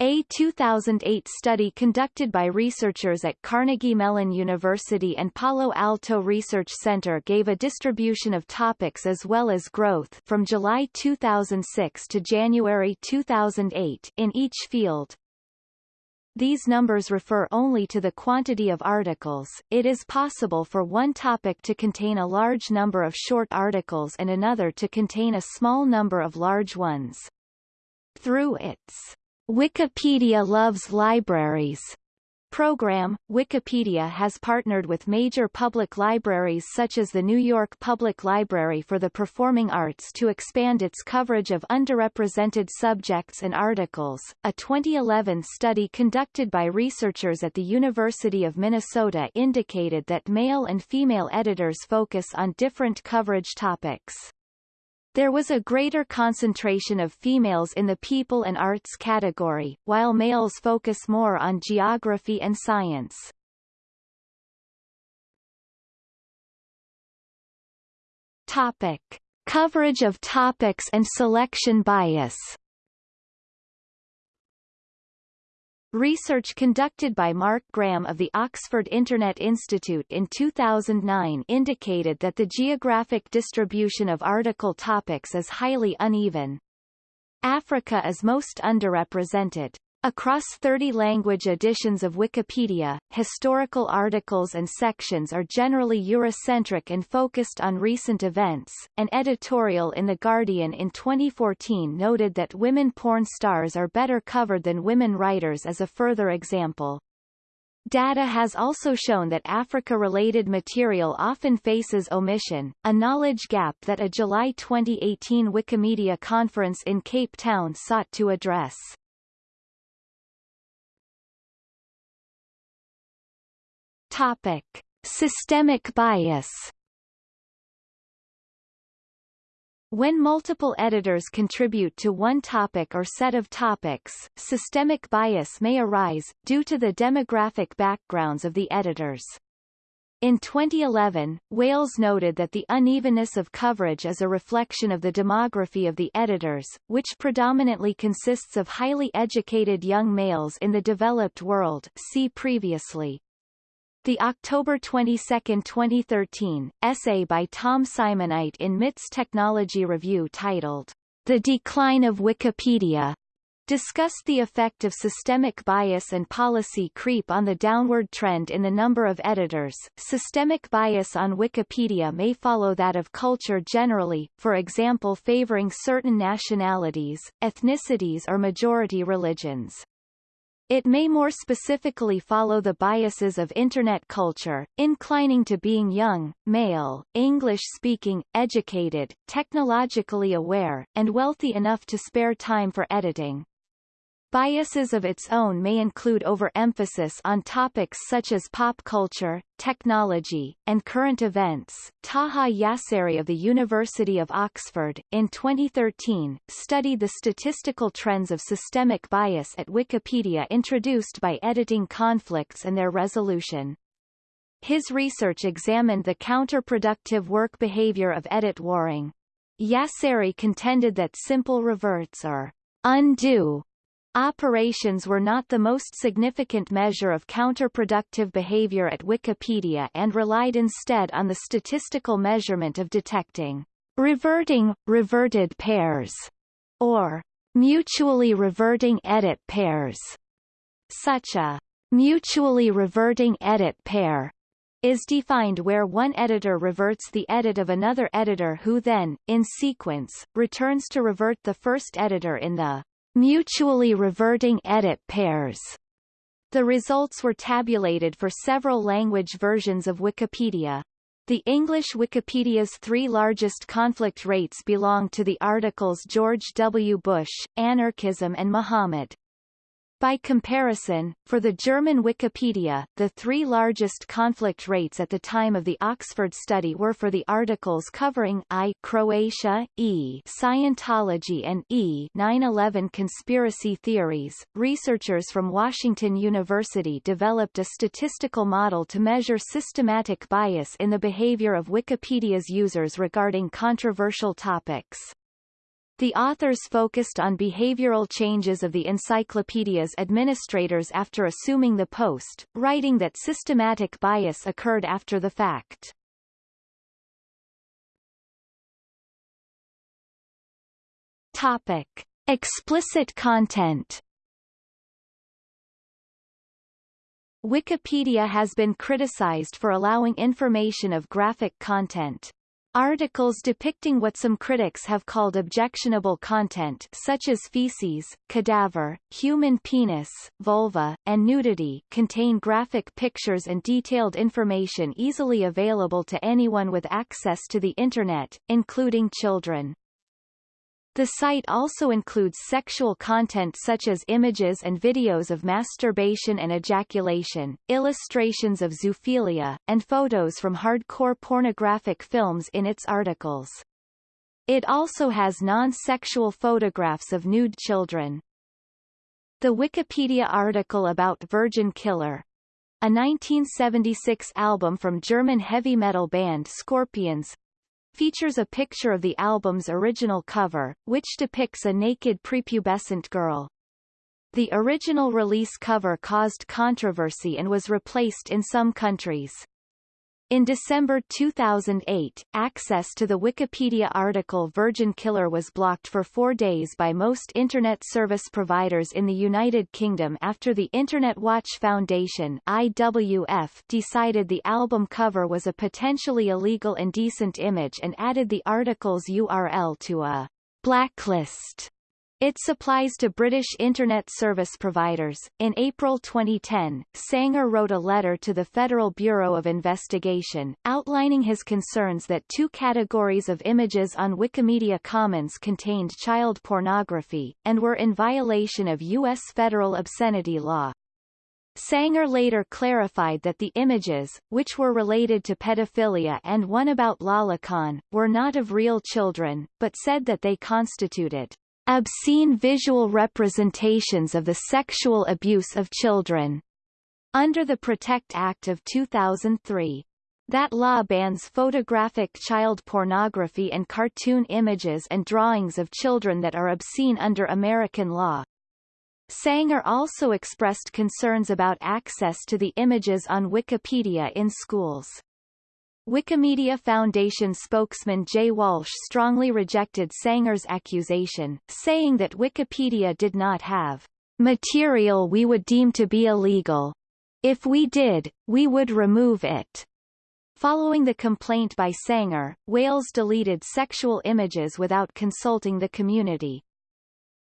A 2008 study conducted by researchers at Carnegie Mellon University and Palo Alto Research Center gave a distribution of topics as well as growth from July 2006 to January 2008 in each field. These numbers refer only to the quantity of articles. It is possible for one topic to contain a large number of short articles and another to contain a small number of large ones. Through its Wikipedia Loves Libraries program, Wikipedia has partnered with major public libraries such as the New York Public Library for the Performing Arts to expand its coverage of underrepresented subjects and articles. A 2011 study conducted by researchers at the University of Minnesota indicated that male and female editors focus on different coverage topics. There was a greater concentration of females in the people and arts category, while males focus more on geography and science. Topic. Coverage of topics and selection bias Research conducted by Mark Graham of the Oxford Internet Institute in 2009 indicated that the geographic distribution of article topics is highly uneven. Africa is most underrepresented. Across 30 language editions of Wikipedia, historical articles and sections are generally Eurocentric and focused on recent events. An editorial in The Guardian in 2014 noted that women porn stars are better covered than women writers as a further example. Data has also shown that Africa-related material often faces omission, a knowledge gap that a July 2018 Wikimedia conference in Cape Town sought to address. Topic. Systemic bias When multiple editors contribute to one topic or set of topics, systemic bias may arise, due to the demographic backgrounds of the editors. In 2011, Wales noted that the unevenness of coverage is a reflection of the demography of the editors, which predominantly consists of highly educated young males in the developed world see previously. The October 22, 2013, essay by Tom Simonite in MIT's Technology Review titled, The Decline of Wikipedia, discussed the effect of systemic bias and policy creep on the downward trend in the number of editors. Systemic bias on Wikipedia may follow that of culture generally, for example favoring certain nationalities, ethnicities or majority religions. It may more specifically follow the biases of Internet culture, inclining to being young, male, English-speaking, educated, technologically aware, and wealthy enough to spare time for editing. Biases of its own may include overemphasis on topics such as pop culture, technology, and current events. Taha Yasseri of the University of Oxford, in 2013, studied the statistical trends of systemic bias at Wikipedia introduced by editing conflicts and their resolution. His research examined the counterproductive work behavior of edit warring. Yasseri contended that simple reverts are undo Operations were not the most significant measure of counterproductive behavior at Wikipedia and relied instead on the statistical measurement of detecting reverting, reverted pairs, or mutually reverting edit pairs. Such a mutually reverting edit pair is defined where one editor reverts the edit of another editor who then, in sequence, returns to revert the first editor in the mutually reverting edit pairs. The results were tabulated for several language versions of Wikipedia. The English Wikipedia's three largest conflict rates belong to the articles George W. Bush, Anarchism and Muhammad. By comparison, for the German Wikipedia, the three largest conflict rates at the time of the Oxford study were for the articles covering I Croatia, E Scientology and E 9/11 conspiracy theories. Researchers from Washington University developed a statistical model to measure systematic bias in the behavior of Wikipedia's users regarding controversial topics. The authors focused on behavioral changes of the encyclopedia's administrators after assuming the post, writing that systematic bias occurred after the fact. Topic. Explicit content Wikipedia has been criticized for allowing information of graphic content. Articles depicting what some critics have called objectionable content such as feces, cadaver, human penis, vulva, and nudity contain graphic pictures and detailed information easily available to anyone with access to the Internet, including children. The site also includes sexual content such as images and videos of masturbation and ejaculation, illustrations of zoophilia, and photos from hardcore pornographic films in its articles. It also has non-sexual photographs of nude children. The Wikipedia article about Virgin Killer, a 1976 album from German heavy metal band Scorpions, features a picture of the album's original cover, which depicts a naked prepubescent girl. The original release cover caused controversy and was replaced in some countries. In December 2008, access to the Wikipedia article Virgin Killer was blocked for four days by most Internet service providers in the United Kingdom after the Internet Watch Foundation IWF decided the album cover was a potentially illegal indecent image and added the article's URL to a blacklist it supplies to British Internet service providers. In April 2010, Sanger wrote a letter to the Federal Bureau of Investigation, outlining his concerns that two categories of images on Wikimedia Commons contained child pornography, and were in violation of U.S. federal obscenity law. Sanger later clarified that the images, which were related to pedophilia and one about lolicon, were not of real children, but said that they constituted obscene visual representations of the sexual abuse of children, under the Protect Act of 2003. That law bans photographic child pornography and cartoon images and drawings of children that are obscene under American law. Sanger also expressed concerns about access to the images on Wikipedia in schools. Wikimedia Foundation spokesman Jay Walsh strongly rejected Sanger's accusation, saying that Wikipedia did not have material we would deem to be illegal. If we did, we would remove it. Following the complaint by Sanger, Wales deleted sexual images without consulting the community.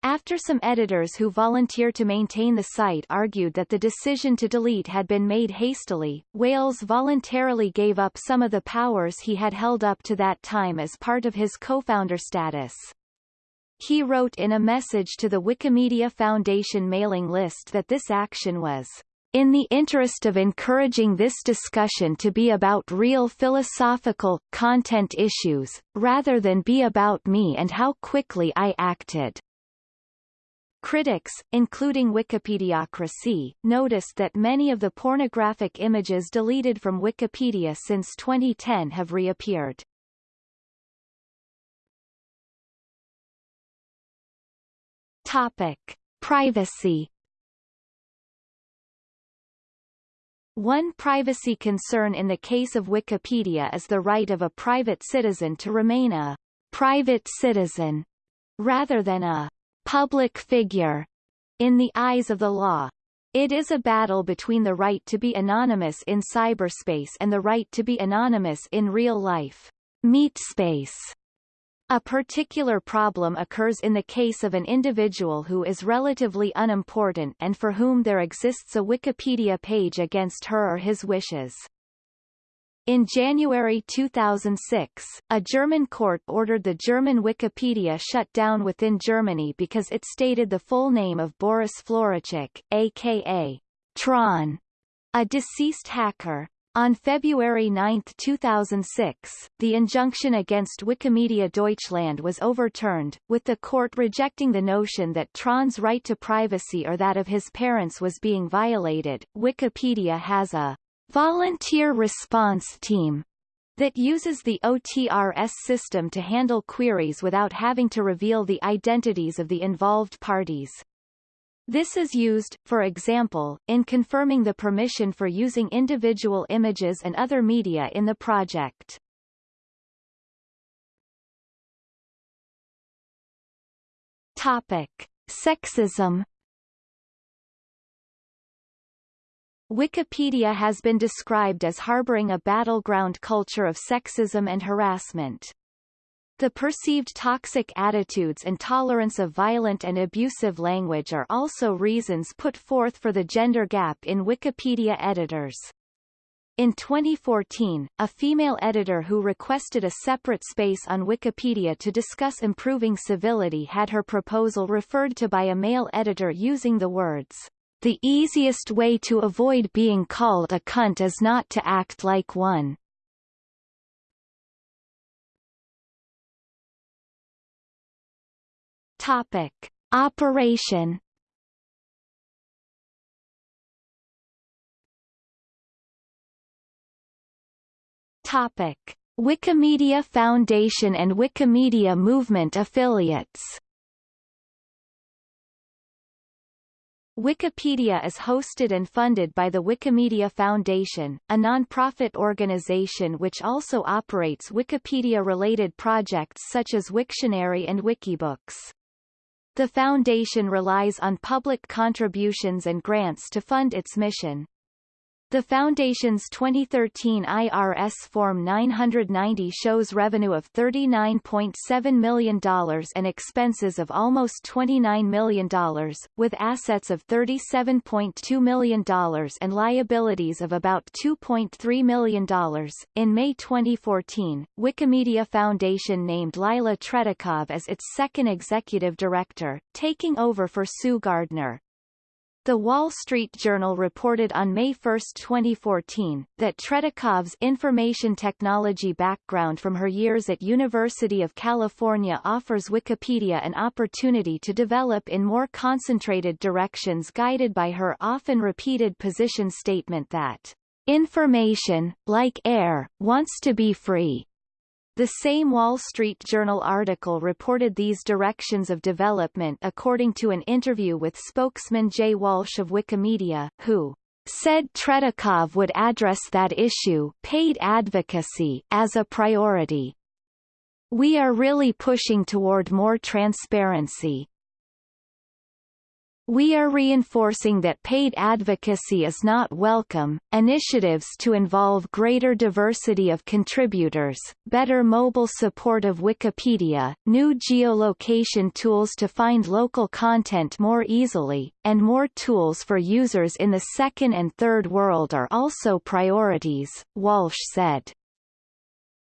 After some editors who volunteer to maintain the site argued that the decision to delete had been made hastily, Wales voluntarily gave up some of the powers he had held up to that time as part of his co-founder status. He wrote in a message to the Wikimedia Foundation mailing list that this action was in the interest of encouraging this discussion to be about real philosophical, content issues, rather than be about me and how quickly I acted. Critics, including Wikipediocracy, noticed that many of the pornographic images deleted from Wikipedia since 2010 have reappeared. Topic. Privacy One privacy concern in the case of Wikipedia is the right of a private citizen to remain a private citizen rather than a public figure in the eyes of the law. It is a battle between the right to be anonymous in cyberspace and the right to be anonymous in real life. Meatspace. A particular problem occurs in the case of an individual who is relatively unimportant and for whom there exists a Wikipedia page against her or his wishes. In January 2006, a German court ordered the German Wikipedia shut down within Germany because it stated the full name of Boris Floricic, aka Tron, a deceased hacker. On February 9, 2006, the injunction against Wikimedia Deutschland was overturned, with the court rejecting the notion that Tron's right to privacy or that of his parents was being violated. Wikipedia has a volunteer response team that uses the OTRS system to handle queries without having to reveal the identities of the involved parties. This is used, for example, in confirming the permission for using individual images and other media in the project. Topic. Sexism Wikipedia has been described as harboring a battleground culture of sexism and harassment. The perceived toxic attitudes and tolerance of violent and abusive language are also reasons put forth for the gender gap in Wikipedia editors. In 2014, a female editor who requested a separate space on Wikipedia to discuss improving civility had her proposal referred to by a male editor using the words, the easiest way to avoid being called a cunt is not to act like one. Topic. Operation Topic. Wikimedia Foundation and Wikimedia Movement affiliates Wikipedia is hosted and funded by the Wikimedia Foundation, a non-profit organization which also operates Wikipedia-related projects such as Wiktionary and Wikibooks. The foundation relies on public contributions and grants to fund its mission. The Foundation's 2013 IRS Form 990 shows revenue of $39.7 million and expenses of almost $29 million, with assets of $37.2 million and liabilities of about $2.3 million. In May 2014, Wikimedia Foundation named Lila Tretikov as its second executive director, taking over for Sue Gardner. The Wall Street Journal reported on May 1, 2014, that Tretikov's information technology background from her years at University of California offers Wikipedia an opportunity to develop in more concentrated directions guided by her often repeated position statement that information, like air, wants to be free. The same Wall Street Journal article reported these directions of development according to an interview with spokesman Jay Walsh of Wikimedia, who said Tretikov would address that issue paid advocacy as a priority. We are really pushing toward more transparency, we are reinforcing that paid advocacy is not welcome. Initiatives to involve greater diversity of contributors, better mobile support of Wikipedia, new geolocation tools to find local content more easily, and more tools for users in the second and third world are also priorities, Walsh said.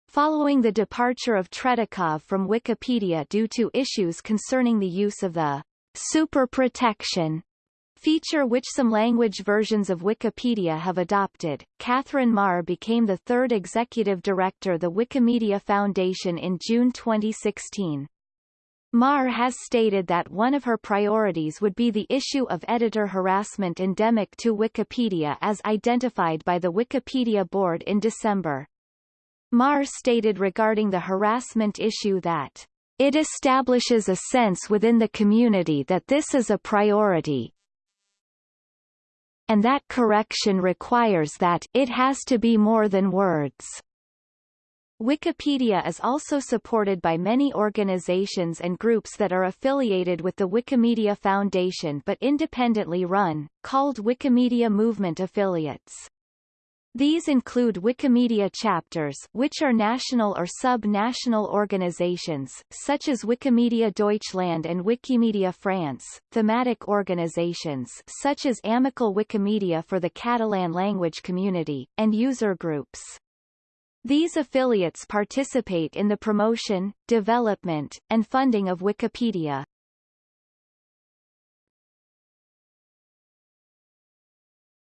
Following the departure of Tretikov from Wikipedia due to issues concerning the use of the super protection feature which some language versions of Wikipedia have adopted. Katherine Maher became the third executive director of the Wikimedia Foundation in June 2016. Maher has stated that one of her priorities would be the issue of editor harassment endemic to Wikipedia as identified by the Wikipedia board in December. Maher stated regarding the harassment issue that it establishes a sense within the community that this is a priority, and that correction requires that it has to be more than words. Wikipedia is also supported by many organizations and groups that are affiliated with the Wikimedia Foundation but independently run, called Wikimedia Movement affiliates. These include Wikimedia chapters which are national or sub-national organizations, such as Wikimedia Deutschland and Wikimedia France, thematic organizations such as Amical Wikimedia for the Catalan language community, and user groups. These affiliates participate in the promotion, development, and funding of Wikipedia.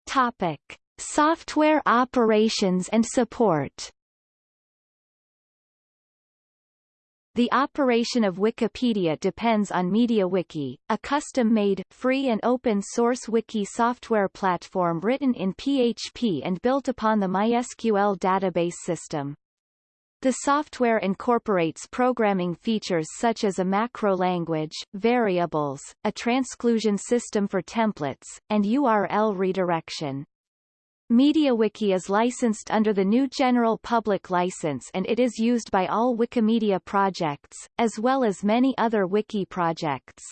Topic. Software operations and support The operation of Wikipedia depends on MediaWiki, a custom-made, free and open-source wiki software platform written in PHP and built upon the MySQL database system. The software incorporates programming features such as a macro language, variables, a transclusion system for templates, and URL redirection. MediaWiki is licensed under the GNU General Public License and it is used by all Wikimedia projects, as well as many other wiki projects.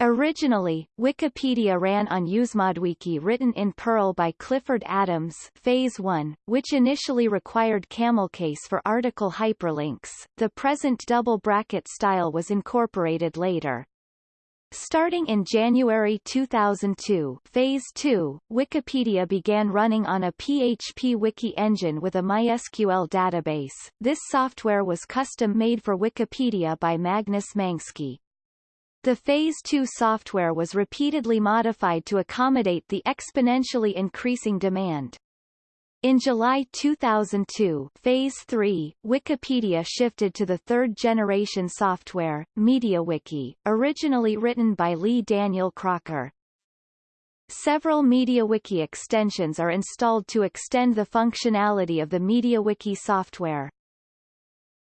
Originally, Wikipedia ran on UseModWiki written in Perl by Clifford Adams Phase 1, which initially required camelcase for article hyperlinks. The present double bracket style was incorporated later. Starting in January 2002 Phase 2, Wikipedia began running on a PHP wiki engine with a MySQL database. This software was custom-made for Wikipedia by Magnus Manske. The Phase 2 software was repeatedly modified to accommodate the exponentially increasing demand. In July 2002 Phase 3, Wikipedia shifted to the third-generation software, MediaWiki, originally written by Lee Daniel Crocker. Several MediaWiki extensions are installed to extend the functionality of the MediaWiki software.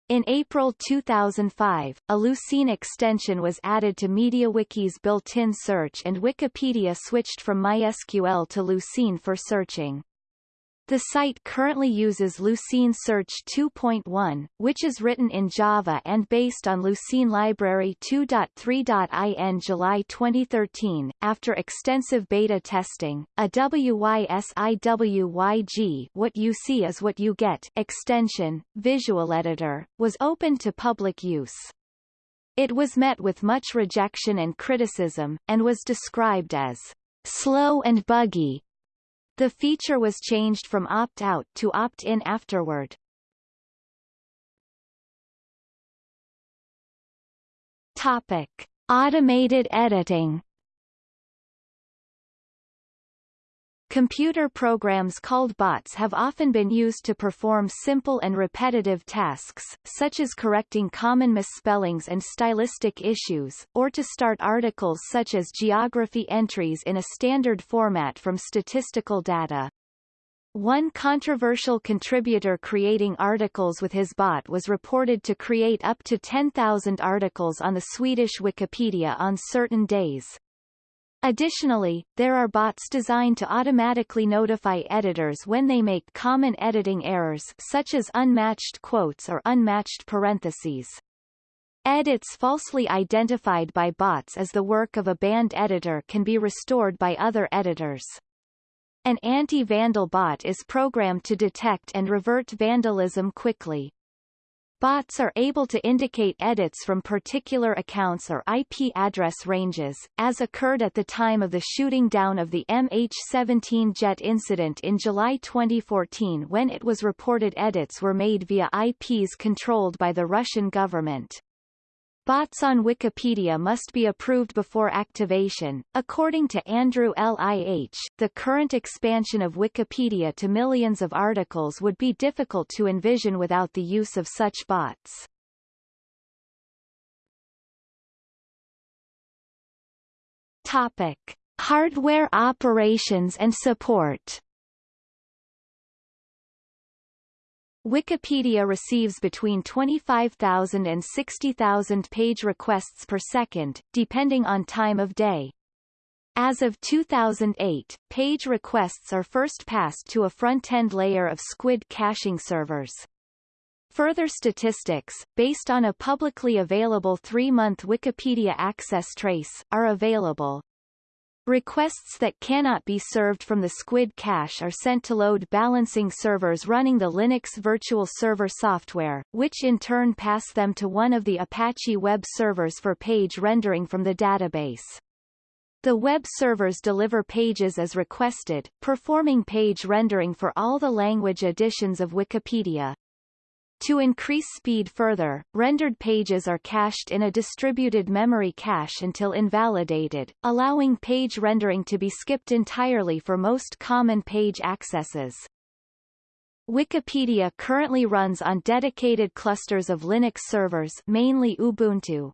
In April 2005, a Lucene extension was added to MediaWiki's built-in search and Wikipedia switched from MySQL to Lucene for searching. The site currently uses Lucene Search 2.1, which is written in Java and based on Lucene Library 2.3.in July 2013. After extensive beta testing, a WYSIWYG what you see is what you get extension, visual editor, was opened to public use. It was met with much rejection and criticism, and was described as slow and buggy, the feature was changed from opt-out to opt-in afterward. Topic. Automated editing Computer programs called bots have often been used to perform simple and repetitive tasks, such as correcting common misspellings and stylistic issues, or to start articles such as geography entries in a standard format from statistical data. One controversial contributor creating articles with his bot was reported to create up to 10,000 articles on the Swedish Wikipedia on certain days, Additionally, there are bots designed to automatically notify editors when they make common editing errors such as unmatched quotes or unmatched parentheses. Edits falsely identified by bots as the work of a banned editor can be restored by other editors. An anti-vandal bot is programmed to detect and revert vandalism quickly. Bots are able to indicate edits from particular accounts or IP address ranges, as occurred at the time of the shooting down of the MH17 jet incident in July 2014 when it was reported edits were made via IPs controlled by the Russian government. Bots on Wikipedia must be approved before activation. According to Andrew Lih, the current expansion of Wikipedia to millions of articles would be difficult to envision without the use of such bots. Topic: Hardware operations and support. Wikipedia receives between 25,000 and 60,000 page requests per second, depending on time of day. As of 2008, page requests are first passed to a front-end layer of Squid caching servers. Further statistics, based on a publicly available three-month Wikipedia access trace, are available. Requests that cannot be served from the Squid cache are sent to load balancing servers running the Linux Virtual Server software, which in turn pass them to one of the Apache web servers for page rendering from the database. The web servers deliver pages as requested, performing page rendering for all the language editions of Wikipedia. To increase speed further, rendered pages are cached in a distributed memory cache until invalidated, allowing page rendering to be skipped entirely for most common page accesses. Wikipedia currently runs on dedicated clusters of Linux servers mainly Ubuntu.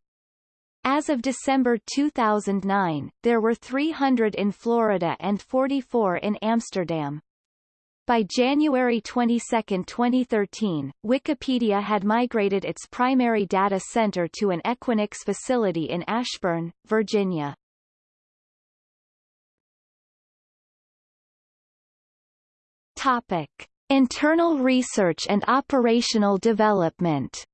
As of December 2009, there were 300 in Florida and 44 in Amsterdam. By January 22, 2013, Wikipedia had migrated its primary data center to an Equinix facility in Ashburn, Virginia. Topic. Internal research and operational development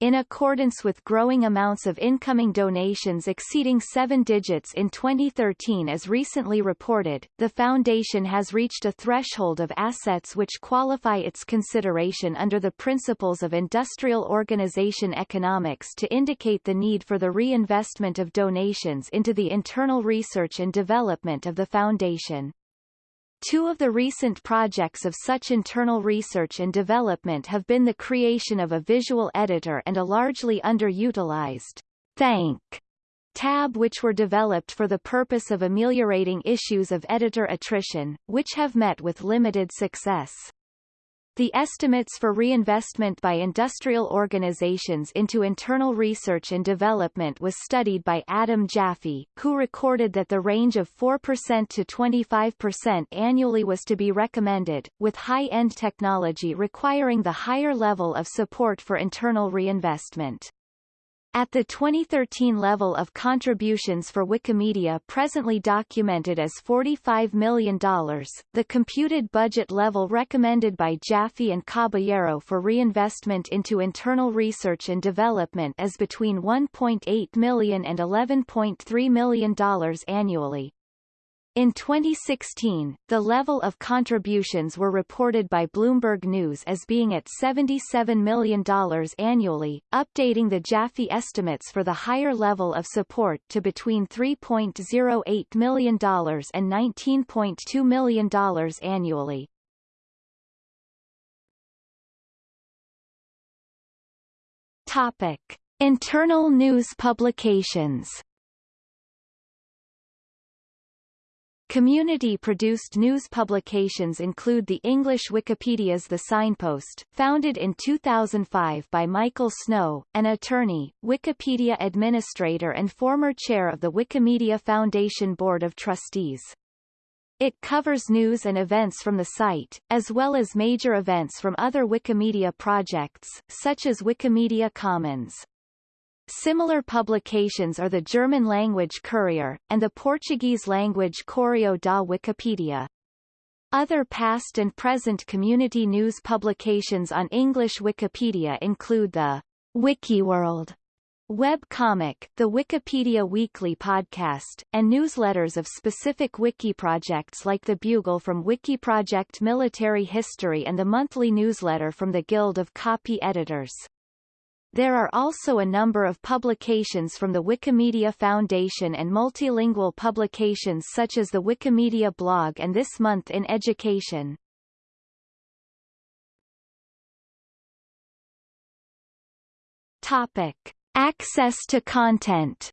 In accordance with growing amounts of incoming donations exceeding seven digits in 2013 as recently reported, the Foundation has reached a threshold of assets which qualify its consideration under the principles of industrial organization economics to indicate the need for the reinvestment of donations into the internal research and development of the Foundation. Two of the recent projects of such internal research and development have been the creation of a visual editor and a largely underutilized thank tab which were developed for the purpose of ameliorating issues of editor attrition, which have met with limited success. The estimates for reinvestment by industrial organizations into internal research and development was studied by Adam Jaffe, who recorded that the range of 4% to 25% annually was to be recommended, with high-end technology requiring the higher level of support for internal reinvestment. At the 2013 level of contributions for Wikimedia presently documented as $45 million, the computed budget level recommended by Jaffe and Caballero for reinvestment into internal research and development is between $1.8 million and $11.3 million annually. In 2016, the level of contributions were reported by Bloomberg News as being at $77 million annually, updating the Jaffe estimates for the higher level of support to between $3.08 million and $19.2 million annually. Topic. Internal news publications Community-produced news publications include the English Wikipedia's The Signpost, founded in 2005 by Michael Snow, an attorney, Wikipedia administrator and former chair of the Wikimedia Foundation Board of Trustees. It covers news and events from the site, as well as major events from other Wikimedia projects, such as Wikimedia Commons. Similar publications are the German-language Courier, and the Portuguese-language Correio da Wikipedia. Other past and present community news publications on English Wikipedia include the WikiWorld web comic, the Wikipedia Weekly podcast, and newsletters of specific wiki projects like the Bugle from Wikiproject Military History and the monthly newsletter from the Guild of Copy Editors. There are also a number of publications from the Wikimedia Foundation and multilingual publications such as the Wikimedia blog and This Month in Education. Topic. Access to content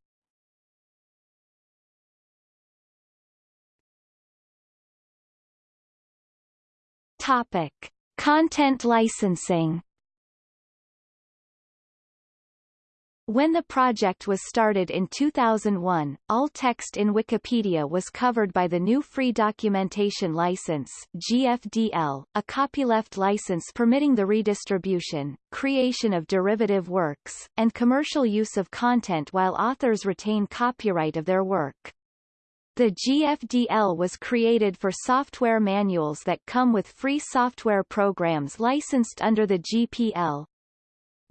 Topic. Content licensing When the project was started in 2001, all text in Wikipedia was covered by the GNU Free Documentation License GFDL, a copyleft license permitting the redistribution, creation of derivative works, and commercial use of content while authors retain copyright of their work. The GFDL was created for software manuals that come with free software programs licensed under the GPL,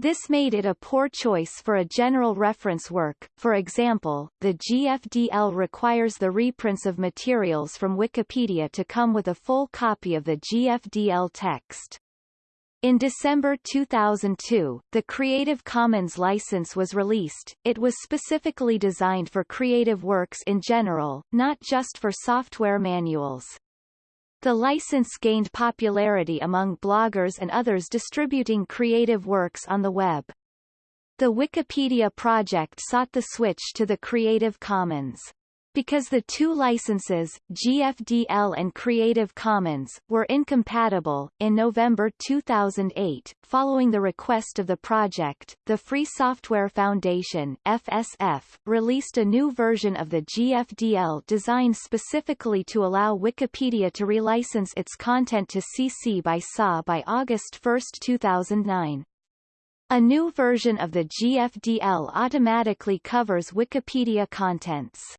this made it a poor choice for a general reference work, for example, the GFDL requires the reprints of materials from Wikipedia to come with a full copy of the GFDL text. In December 2002, the Creative Commons license was released. It was specifically designed for creative works in general, not just for software manuals. The license gained popularity among bloggers and others distributing creative works on the web. The Wikipedia project sought the switch to the Creative Commons. Because the two licenses, GFDL and Creative Commons, were incompatible, in November 2008, following the request of the project, the Free Software Foundation FSF, released a new version of the GFDL designed specifically to allow Wikipedia to relicense its content to CC by SA by August 1, 2009. A new version of the GFDL automatically covers Wikipedia contents.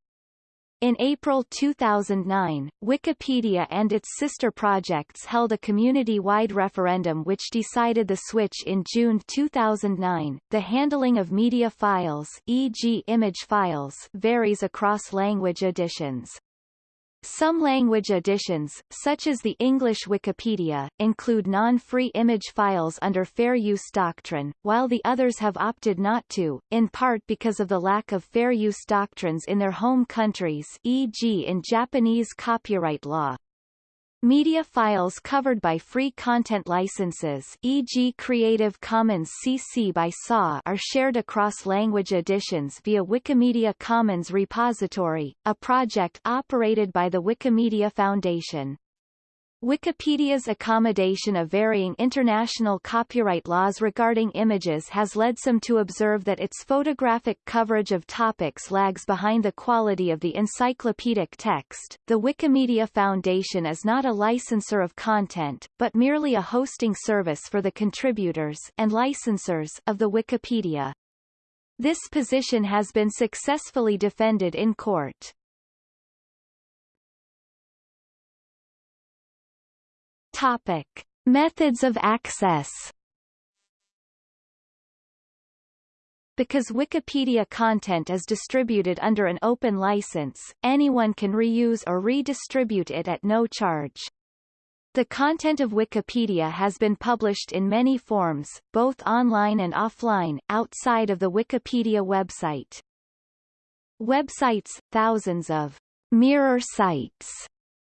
In April 2009, Wikipedia and its sister projects held a community-wide referendum which decided the switch in June 2009. The handling of media files, e.g. image files, varies across language editions. Some language editions, such as the English Wikipedia, include non-free image files under fair use doctrine, while the others have opted not to, in part because of the lack of fair use doctrines in their home countries e.g. in Japanese copyright law. Media files covered by free content licenses e.g. Creative Commons CC by SA are shared across language editions via Wikimedia Commons repository, a project operated by the Wikimedia Foundation. Wikipedia's accommodation of varying international copyright laws regarding images has led some to observe that its photographic coverage of topics lags behind the quality of the encyclopedic text. The Wikimedia Foundation is not a licensor of content, but merely a hosting service for the contributors and licensors of the Wikipedia. This position has been successfully defended in court. Topic. Methods of access Because Wikipedia content is distributed under an open license, anyone can reuse or redistribute it at no charge. The content of Wikipedia has been published in many forms, both online and offline, outside of the Wikipedia website. Websites, thousands of mirror sites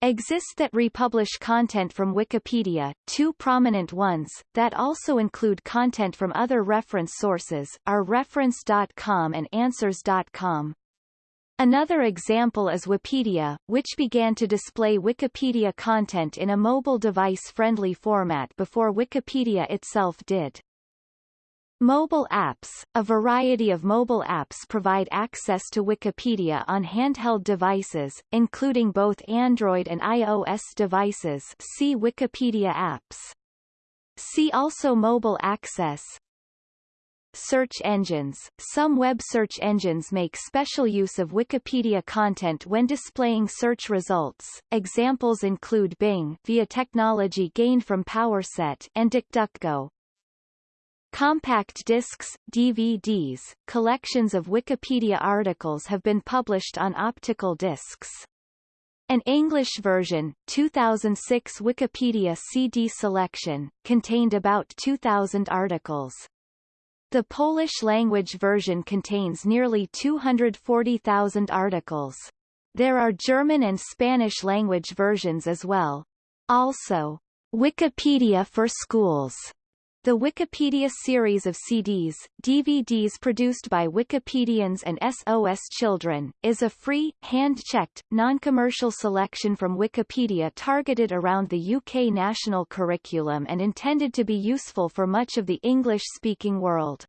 exist that republish content from Wikipedia, two prominent ones, that also include content from other reference sources, are reference.com and answers.com. Another example is Wapedia, which began to display Wikipedia content in a mobile device-friendly format before Wikipedia itself did. Mobile apps – A variety of mobile apps provide access to Wikipedia on handheld devices, including both Android and iOS devices see Wikipedia apps. See also Mobile access Search engines – Some web search engines make special use of Wikipedia content when displaying search results. Examples include Bing via technology gained from PowerSet and DuckDuckGo, Compact discs, DVDs, collections of Wikipedia articles have been published on optical discs. An English version, 2006 Wikipedia CD selection, contained about 2,000 articles. The Polish-language version contains nearly 240,000 articles. There are German and Spanish-language versions as well. Also, Wikipedia for Schools the Wikipedia series of CDs, DVDs produced by Wikipedians and SOS Children, is a free, hand-checked, non-commercial selection from Wikipedia targeted around the UK national curriculum and intended to be useful for much of the English-speaking world.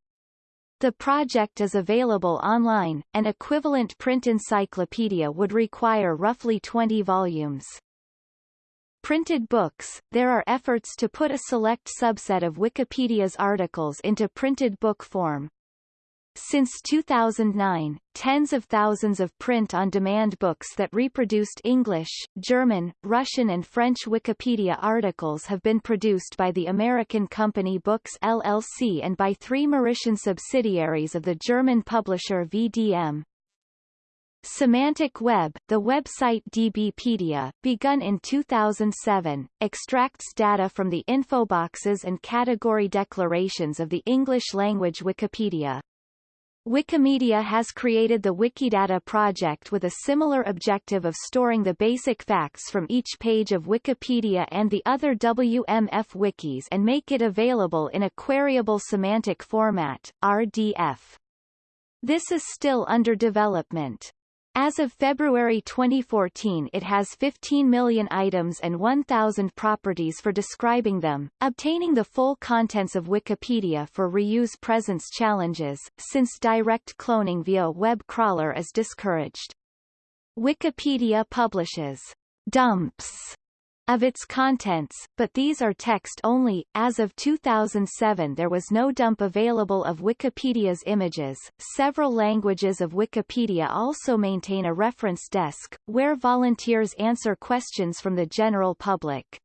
The project is available online, an equivalent print encyclopedia would require roughly 20 volumes. Printed books, there are efforts to put a select subset of Wikipedia's articles into printed book form. Since 2009, tens of thousands of print-on-demand books that reproduced English, German, Russian and French Wikipedia articles have been produced by the American company Books LLC and by three Mauritian subsidiaries of the German publisher VDM. Semantic Web, the website DBpedia, begun in 2007, extracts data from the infoboxes and category declarations of the English-language Wikipedia. Wikimedia has created the Wikidata project with a similar objective of storing the basic facts from each page of Wikipedia and the other WMF wikis and make it available in a queryable semantic format, RDF. This is still under development. As of February 2014 it has 15 million items and 1,000 properties for describing them, obtaining the full contents of Wikipedia for reuse presents challenges, since direct cloning via web crawler is discouraged. Wikipedia publishes dumps of its contents, but these are text only. As of 2007, there was no dump available of Wikipedia's images. Several languages of Wikipedia also maintain a reference desk, where volunteers answer questions from the general public.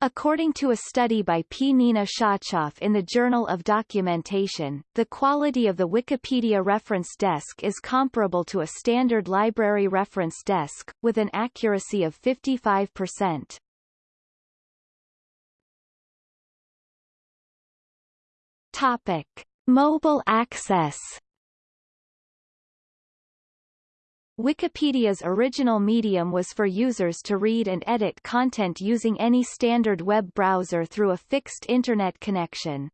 According to a study by Pnina Shachaf in the Journal of Documentation, the quality of the Wikipedia reference desk is comparable to a standard library reference desk, with an accuracy of 55%. Topic. Mobile access Wikipedia's original medium was for users to read and edit content using any standard web browser through a fixed Internet connection.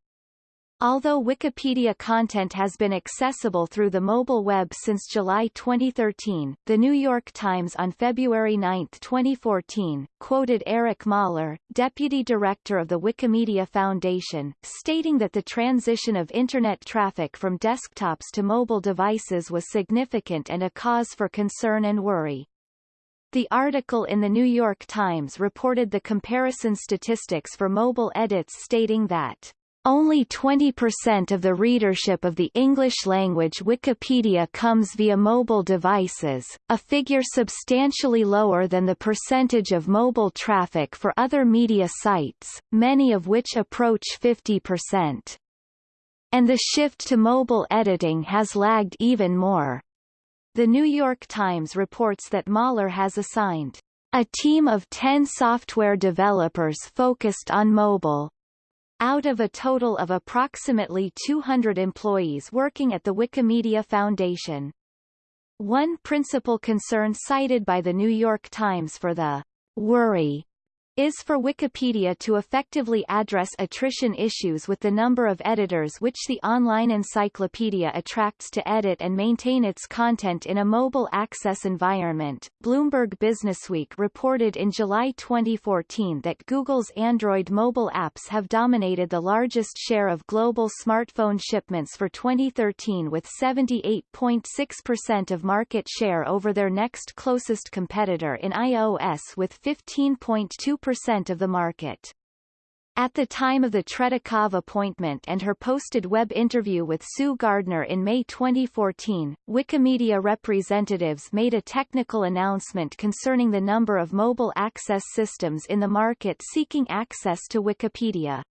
Although Wikipedia content has been accessible through the mobile web since July 2013, The New York Times on February 9, 2014, quoted Erik Möller, deputy director of the Wikimedia Foundation, stating that the transition of Internet traffic from desktops to mobile devices was significant and a cause for concern and worry. The article in The New York Times reported the comparison statistics for mobile edits stating that only 20% of the readership of the English-language Wikipedia comes via mobile devices, a figure substantially lower than the percentage of mobile traffic for other media sites, many of which approach 50%. And the shift to mobile editing has lagged even more. The New York Times reports that Möller has assigned a team of 10 software developers focused on mobile, out of a total of approximately 200 employees working at the Wikimedia Foundation. One principal concern cited by the New York Times for the worry is for Wikipedia to effectively address attrition issues with the number of editors which the online encyclopedia attracts to edit and maintain its content in a mobile access environment. Bloomberg Businessweek reported in July 2014 that Google's Android mobile apps have dominated the largest share of global smartphone shipments for 2013 with 78.6% of market share over their next closest competitor in iOS with 15.2% percent of the market. At the time of the Tretikov appointment and her posted web interview with Sue Gardner in May 2014, Wikimedia representatives made a technical announcement concerning the number of mobile access systems in the market seeking access to Wikipedia.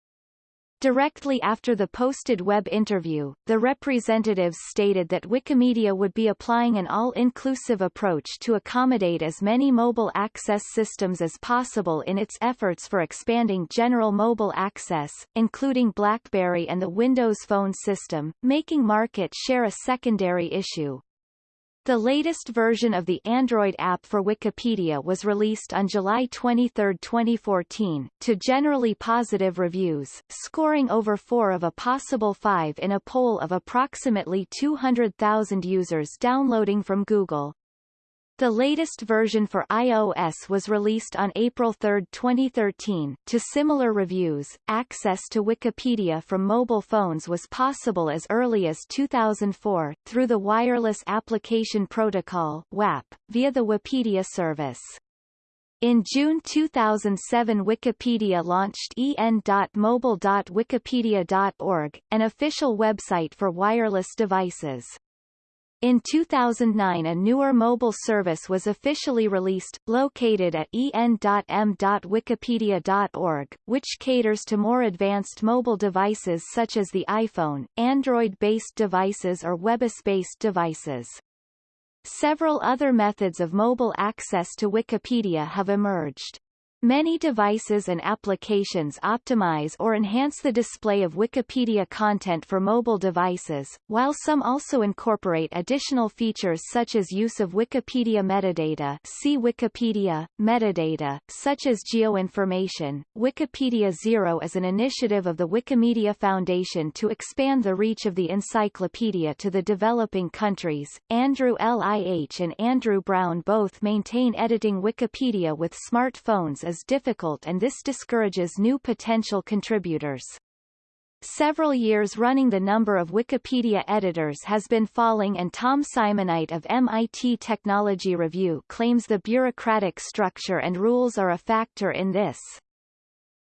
Directly after the posted web interview, the representatives stated that Wikimedia would be applying an all-inclusive approach to accommodate as many mobile access systems as possible in its efforts for expanding general mobile access, including BlackBerry and the Windows Phone system, making market share a secondary issue. The latest version of the Android app for Wikipedia was released on July 23, 2014, to generally positive reviews, scoring over 4 of a possible 5 in a poll of approximately 200,000 users downloading from Google. The latest version for iOS was released on April 3, 2013. To similar reviews, access to Wikipedia from mobile phones was possible as early as 2004, through the Wireless Application Protocol WAP, via the Wapedia service. In June 2007 Wikipedia launched en.mobile.wikipedia.org, an official website for wireless devices. In 2009 a newer mobile service was officially released, located at en.m.wikipedia.org, which caters to more advanced mobile devices such as the iPhone, Android-based devices or WebOS-based devices. Several other methods of mobile access to Wikipedia have emerged. Many devices and applications optimize or enhance the display of Wikipedia content for mobile devices, while some also incorporate additional features such as use of Wikipedia metadata see Wikipedia, metadata, such as geoinformation. Wikipedia Zero is an initiative of the Wikimedia Foundation to expand the reach of the encyclopedia to the developing countries. Andrew Lih and Andrew Brown both maintain editing Wikipedia with smartphones is difficult and this discourages new potential contributors. Several years running the number of Wikipedia editors has been falling and Tom Simonite of MIT Technology Review claims the bureaucratic structure and rules are a factor in this.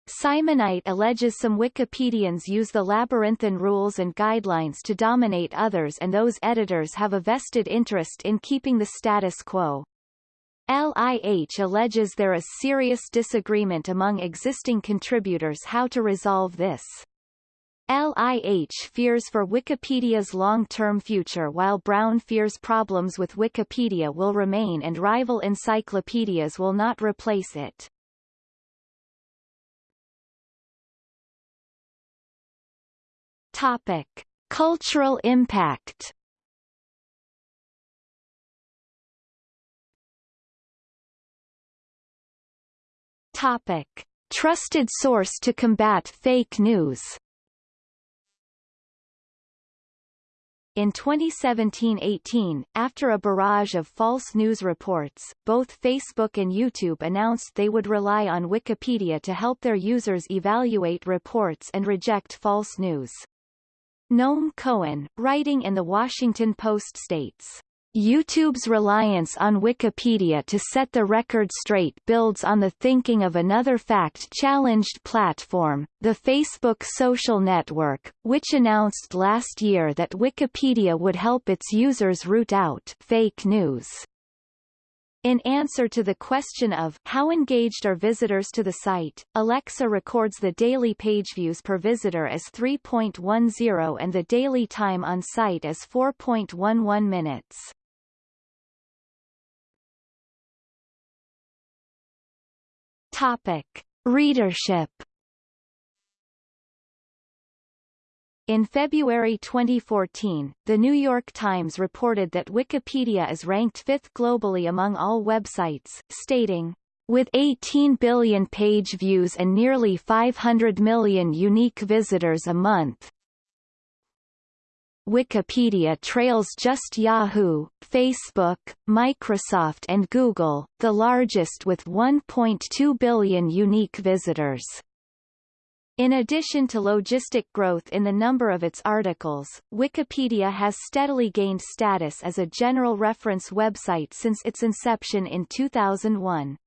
Simonite alleges some Wikipedians use the labyrinthine rules and guidelines to dominate others and those editors have a vested interest in keeping the status quo. LIH alleges there is serious disagreement among existing contributors how to resolve this. LIH fears for Wikipedia's long-term future while Brown fears problems with Wikipedia will remain and rival encyclopedias will not replace it. Topic. Cultural impact Topic. Trusted source to combat fake news In 2017-18, after a barrage of false news reports, both Facebook and YouTube announced they would rely on Wikipedia to help their users evaluate reports and reject false news. Noam Cohen, writing in The Washington Post states, YouTube's reliance on Wikipedia to set the record straight builds on the thinking of another fact-challenged platform, the Facebook social network, which announced last year that Wikipedia would help its users root out fake news. In answer to the question of how engaged are visitors to the site, Alexa records the daily page views per visitor as 3.10 and the daily time on site as 4.11 minutes. Topic. Readership In February 2014, The New York Times reported that Wikipedia is ranked fifth globally among all websites, stating, with 18 billion page views and nearly 500 million unique visitors a month, Wikipedia trails just Yahoo, Facebook, Microsoft and Google, the largest with 1.2 billion unique visitors. In addition to logistic growth in the number of its articles, Wikipedia has steadily gained status as a general reference website since its inception in 2001.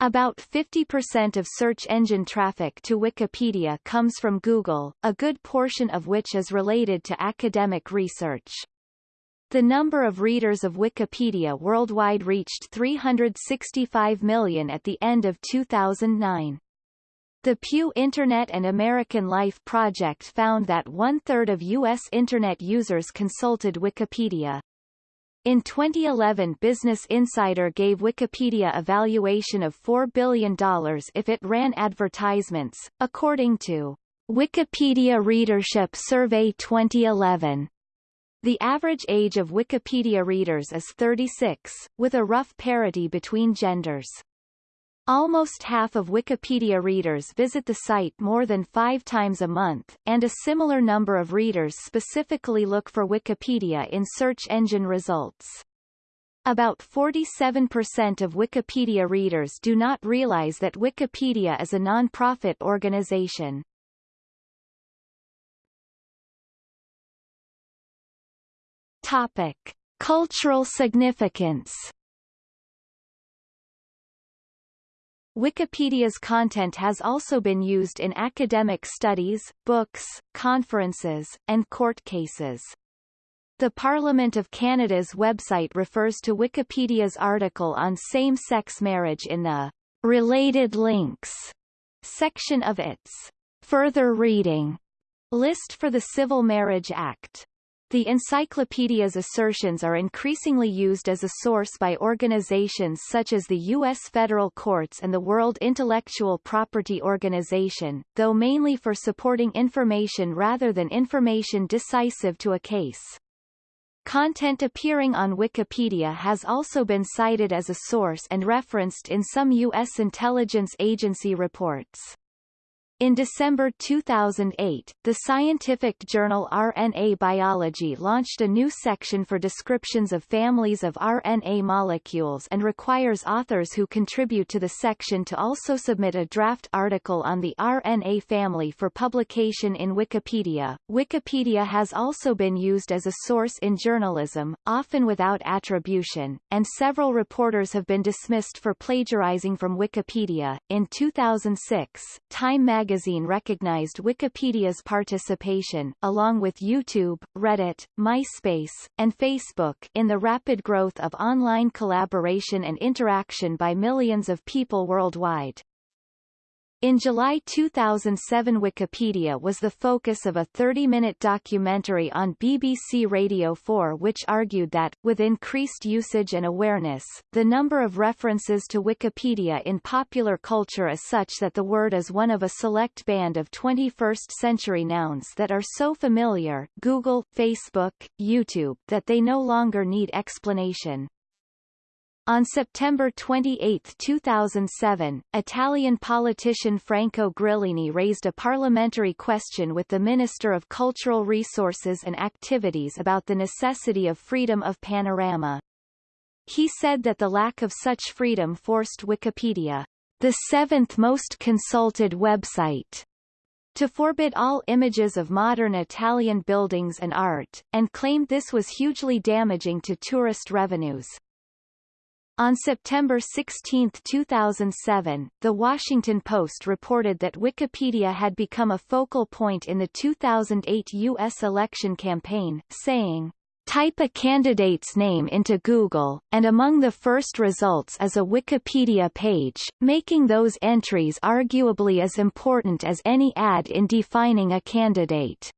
About 50% of search engine traffic to Wikipedia comes from Google, a good portion of which is related to academic research. The number of readers of Wikipedia worldwide reached 365 million at the end of 2009. The Pew Internet and American Life project found that one-third of U.S. Internet users consulted Wikipedia. In 2011 Business Insider gave Wikipedia a valuation of $4 billion if it ran advertisements, according to Wikipedia Readership Survey 2011. The average age of Wikipedia readers is 36, with a rough parity between genders. Almost half of Wikipedia readers visit the site more than five times a month, and a similar number of readers specifically look for Wikipedia in search engine results. About 47% of Wikipedia readers do not realize that Wikipedia is a non-profit organization. Topic. Cultural significance Wikipedia's content has also been used in academic studies, books, conferences, and court cases. The Parliament of Canada's website refers to Wikipedia's article on same-sex marriage in the Related Links section of its Further Reading list for the Civil Marriage Act. The encyclopedia's assertions are increasingly used as a source by organizations such as the U.S. federal courts and the World Intellectual Property Organization, though mainly for supporting information rather than information decisive to a case. Content appearing on Wikipedia has also been cited as a source and referenced in some U.S. intelligence agency reports. In December 2008, the scientific journal RNA Biology launched a new section for descriptions of families of RNA molecules and requires authors who contribute to the section to also submit a draft article on the RNA family for publication in Wikipedia. Wikipedia has also been used as a source in journalism, often without attribution, and several reporters have been dismissed for plagiarizing from Wikipedia. In 2006, Time magazine magazine recognized Wikipedia's participation, along with YouTube, Reddit, MySpace, and Facebook, in the rapid growth of online collaboration and interaction by millions of people worldwide. In July 2007 Wikipedia was the focus of a 30-minute documentary on BBC Radio 4 which argued that, with increased usage and awareness, the number of references to Wikipedia in popular culture is such that the word is one of a select band of 21st-century nouns that are so familiar Google, Facebook, YouTube that they no longer need explanation. On September 28, 2007, Italian politician Franco Grillini raised a parliamentary question with the Minister of Cultural Resources and Activities about the necessity of freedom of panorama. He said that the lack of such freedom forced Wikipedia, the seventh most consulted website, to forbid all images of modern Italian buildings and art, and claimed this was hugely damaging to tourist revenues. On September 16, 2007, The Washington Post reported that Wikipedia had become a focal point in the 2008 U.S. election campaign, saying, Type a candidate's name into Google, and among the first results is a Wikipedia page, making those entries arguably as important as any ad in defining a candidate.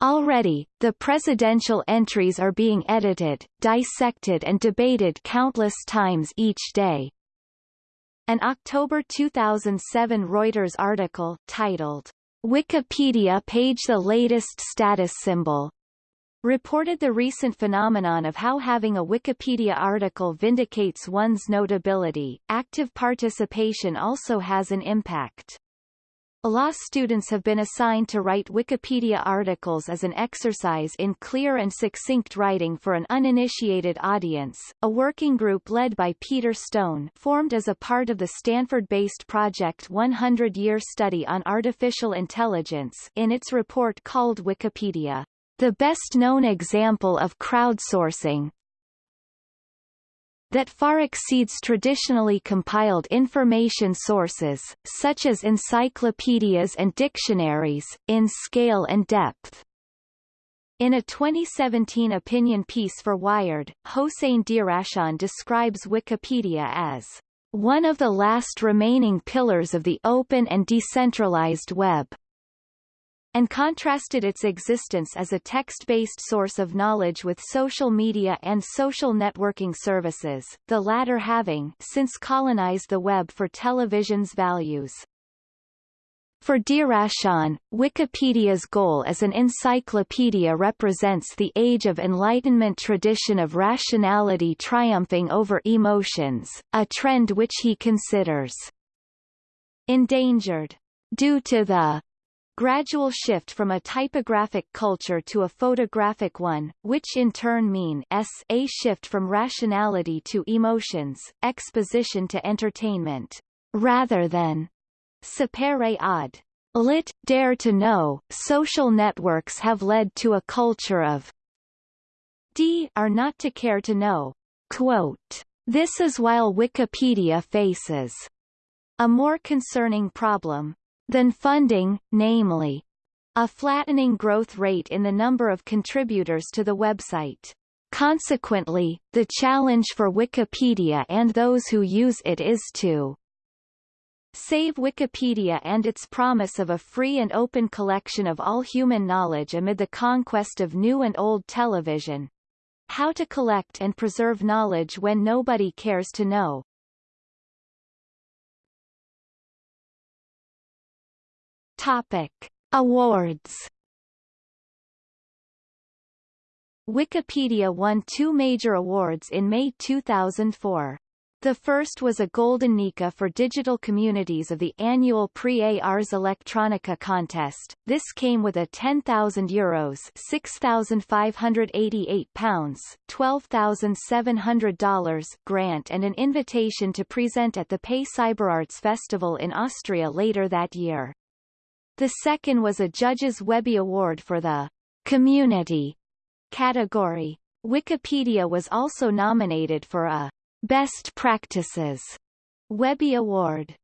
Already, the presidential entries are being edited, dissected and debated countless times each day. An October 2007 Reuters article, titled, Wikipedia page the latest status symbol, reported the recent phenomenon of how having a Wikipedia article vindicates one's notability. Active participation also has an impact. Law students have been assigned to write Wikipedia articles as an exercise in clear and succinct writing for an uninitiated audience. A working group led by Peter Stone formed as a part of the Stanford-based Project 100-Year Study on Artificial Intelligence in its report called Wikipedia, the best-known example of crowdsourcing, that far exceeds traditionally compiled information sources, such as encyclopedias and dictionaries, in scale and depth. In a 2017 opinion piece for Wired, Hossein Derakhshan describes Wikipedia as one of the last remaining pillars of the open and decentralized web and contrasted its existence as a text-based source of knowledge with social media and social networking services, the latter having since colonized the web for television's values. For Derakhshan, Wikipedia's goal as an encyclopedia represents the Age of Enlightenment tradition of rationality triumphing over emotions, a trend which he considers endangered due to the gradual shift from a typographic culture to a photographic one, which in turn mean s a shift from rationality to emotions, exposition to entertainment, rather than sapere aude. Lit. Dare to know, social networks have led to a culture of d are not to care to know. Quote, this is while Wikipedia faces a more concerning problem, than funding, namely, a flattening growth rate in the number of contributors to the website. Consequently, the challenge for Wikipedia and those who use it is to Save Wikipedia and its promise of a free and open collection of all human knowledge amid the conquest of new and old television. How to collect and preserve knowledge when nobody cares to know. Topic. Awards Wikipedia won two major awards in May 2004. The first was a Golden Nika for digital communities of the annual Prix Ars Electronica contest. This came with a €10,000 Euros £6,588 $12,700 grant and an invitation to present at the Pay CyberArts Festival in Austria later that year. The second was a Judges Webby Award for the Community category. Wikipedia was also nominated for a Best Practices Webby Award.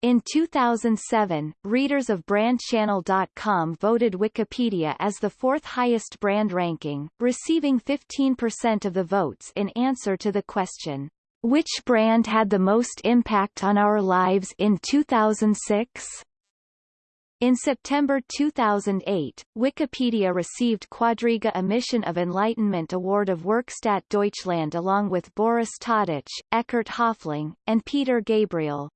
In 2007, readers of BrandChannel.com voted Wikipedia as the fourth highest brand ranking, receiving 15% of the votes in answer to the question, Which brand had the most impact on our lives in 2006? In September 2008, Wikipedia received Quadriga A Mission of Enlightenment Award of Werkstatt Deutschland along with Boris Tadic, Eckart Höfling, and Peter Gabriel.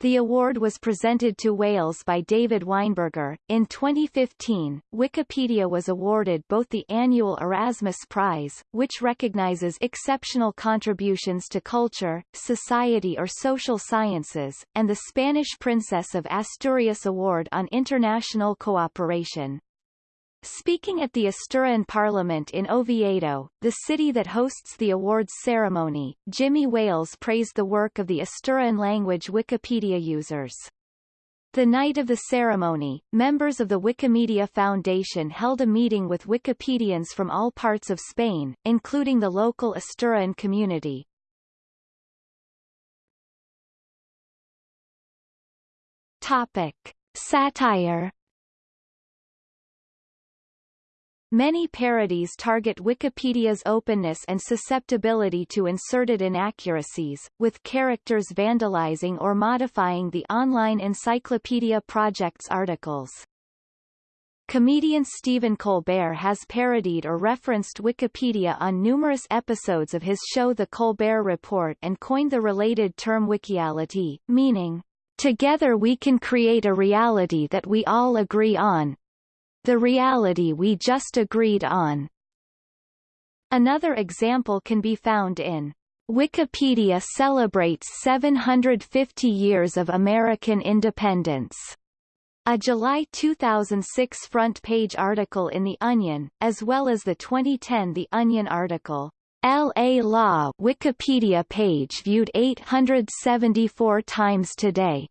The award was presented to Wales by David Weinberger. In 2015, Wikipedia was awarded both the annual Erasmus Prize, which recognizes exceptional contributions to culture, society or social sciences, and the Spanish Princess of Asturias Award on International Cooperation. Speaking at the Asturian Parliament in Oviedo, the city that hosts the awards ceremony, Jimmy Wales praised the work of the Asturian language Wikipedia users. The night of the ceremony, members of the Wikimedia Foundation held a meeting with Wikipedians from all parts of Spain, including the local Asturian community. Topic. Satire Many parodies target Wikipedia's openness and susceptibility to inserted inaccuracies, with characters vandalizing or modifying the online Encyclopedia Project's articles. Comedian Stephen Colbert has parodied or referenced Wikipedia on numerous episodes of his show The Colbert Report and coined the related term wikiality, meaning, Together we can create a reality that we all agree on, the reality we just agreed on. Another example can be found in Wikipedia celebrates 750 years of American independence. A July 2006 front-page article in The Onion, as well as the 2010 The Onion article, L.A. Law Wikipedia page viewed 874 times today.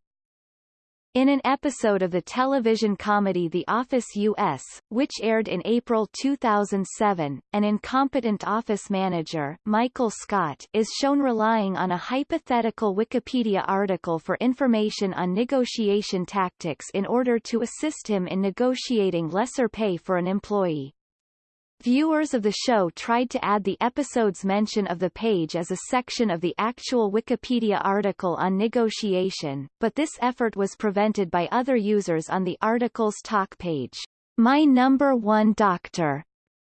In an episode of the television comedy The Office U.S., which aired in April 2007, an incompetent office manager, Michael Scott, is shown relying on a hypothetical Wikipedia article for information on negotiation tactics in order to assist him in negotiating lesser pay for an employee. Viewers of the show tried to add the episode's mention of the page as a section of the actual Wikipedia article on negotiation, but this effort was prevented by other users on the article's talk page. My number one doctor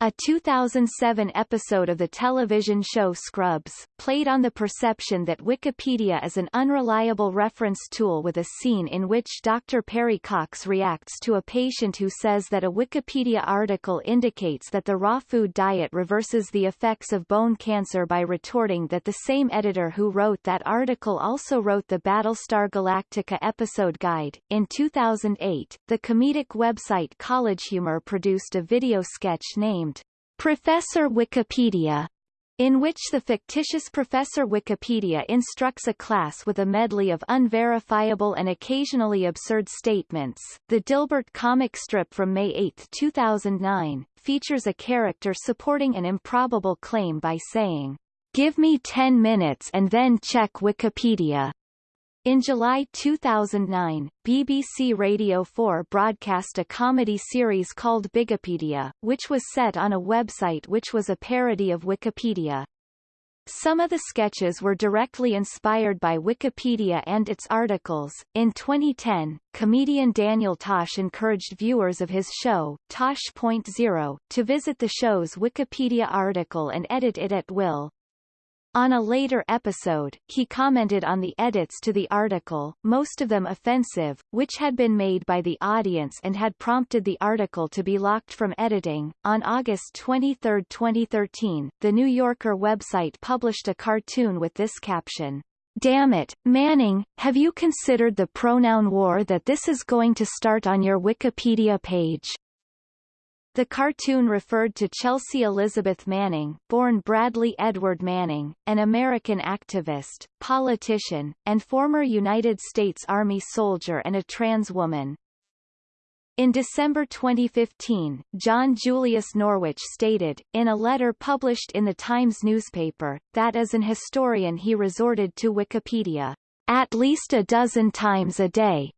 a 2007 episode of the television show Scrubs, played on the perception that Wikipedia is an unreliable reference tool with a scene in which Dr. Perry Cox reacts to a patient who says that a Wikipedia article indicates that the raw food diet reverses the effects of bone cancer by retorting that the same editor who wrote that article also wrote the Battlestar Galactica episode guide. In 2008, the comedic website College Humor produced a video sketch named Professor Wikipedia, in which the fictitious Professor Wikipedia instructs a class with a medley of unverifiable and occasionally absurd statements. The Dilbert comic strip from May 8, 2009, features a character supporting an improbable claim by saying, Give me 10 minutes and then check Wikipedia. In July 2009, BBC Radio 4 broadcast a comedy series called Bigipedia, which was set on a website which was a parody of Wikipedia. Some of the sketches were directly inspired by Wikipedia and its articles. In 2010, comedian Daniel Tosh encouraged viewers of his show, Tosh.0, to visit the show's Wikipedia article and edit it at will. On a later episode, he commented on the edits to the article, most of them offensive, which had been made by the audience and had prompted the article to be locked from editing. On August 23, 2013, the New Yorker website published a cartoon with this caption. Damn it, Manning, have you considered the pronoun war that this is going to start on your Wikipedia page? The cartoon referred to Chelsea Elizabeth Manning, born Bradley Edward Manning, an American activist, politician, and former United States Army soldier and a trans woman. In December 2015, John Julius Norwich stated, in a letter published in the Times newspaper, that as an historian he resorted to Wikipedia, at least a dozen times a day,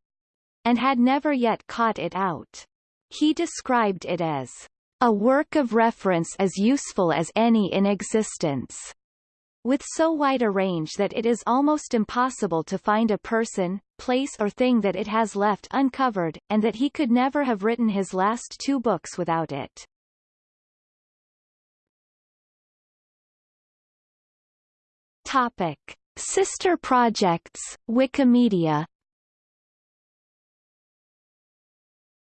and had never yet caught it out. He described it as a work of reference as useful as any in existence, with so wide a range that it is almost impossible to find a person, place or thing that it has left uncovered, and that he could never have written his last two books without it. Topic. Sister projects, Wikimedia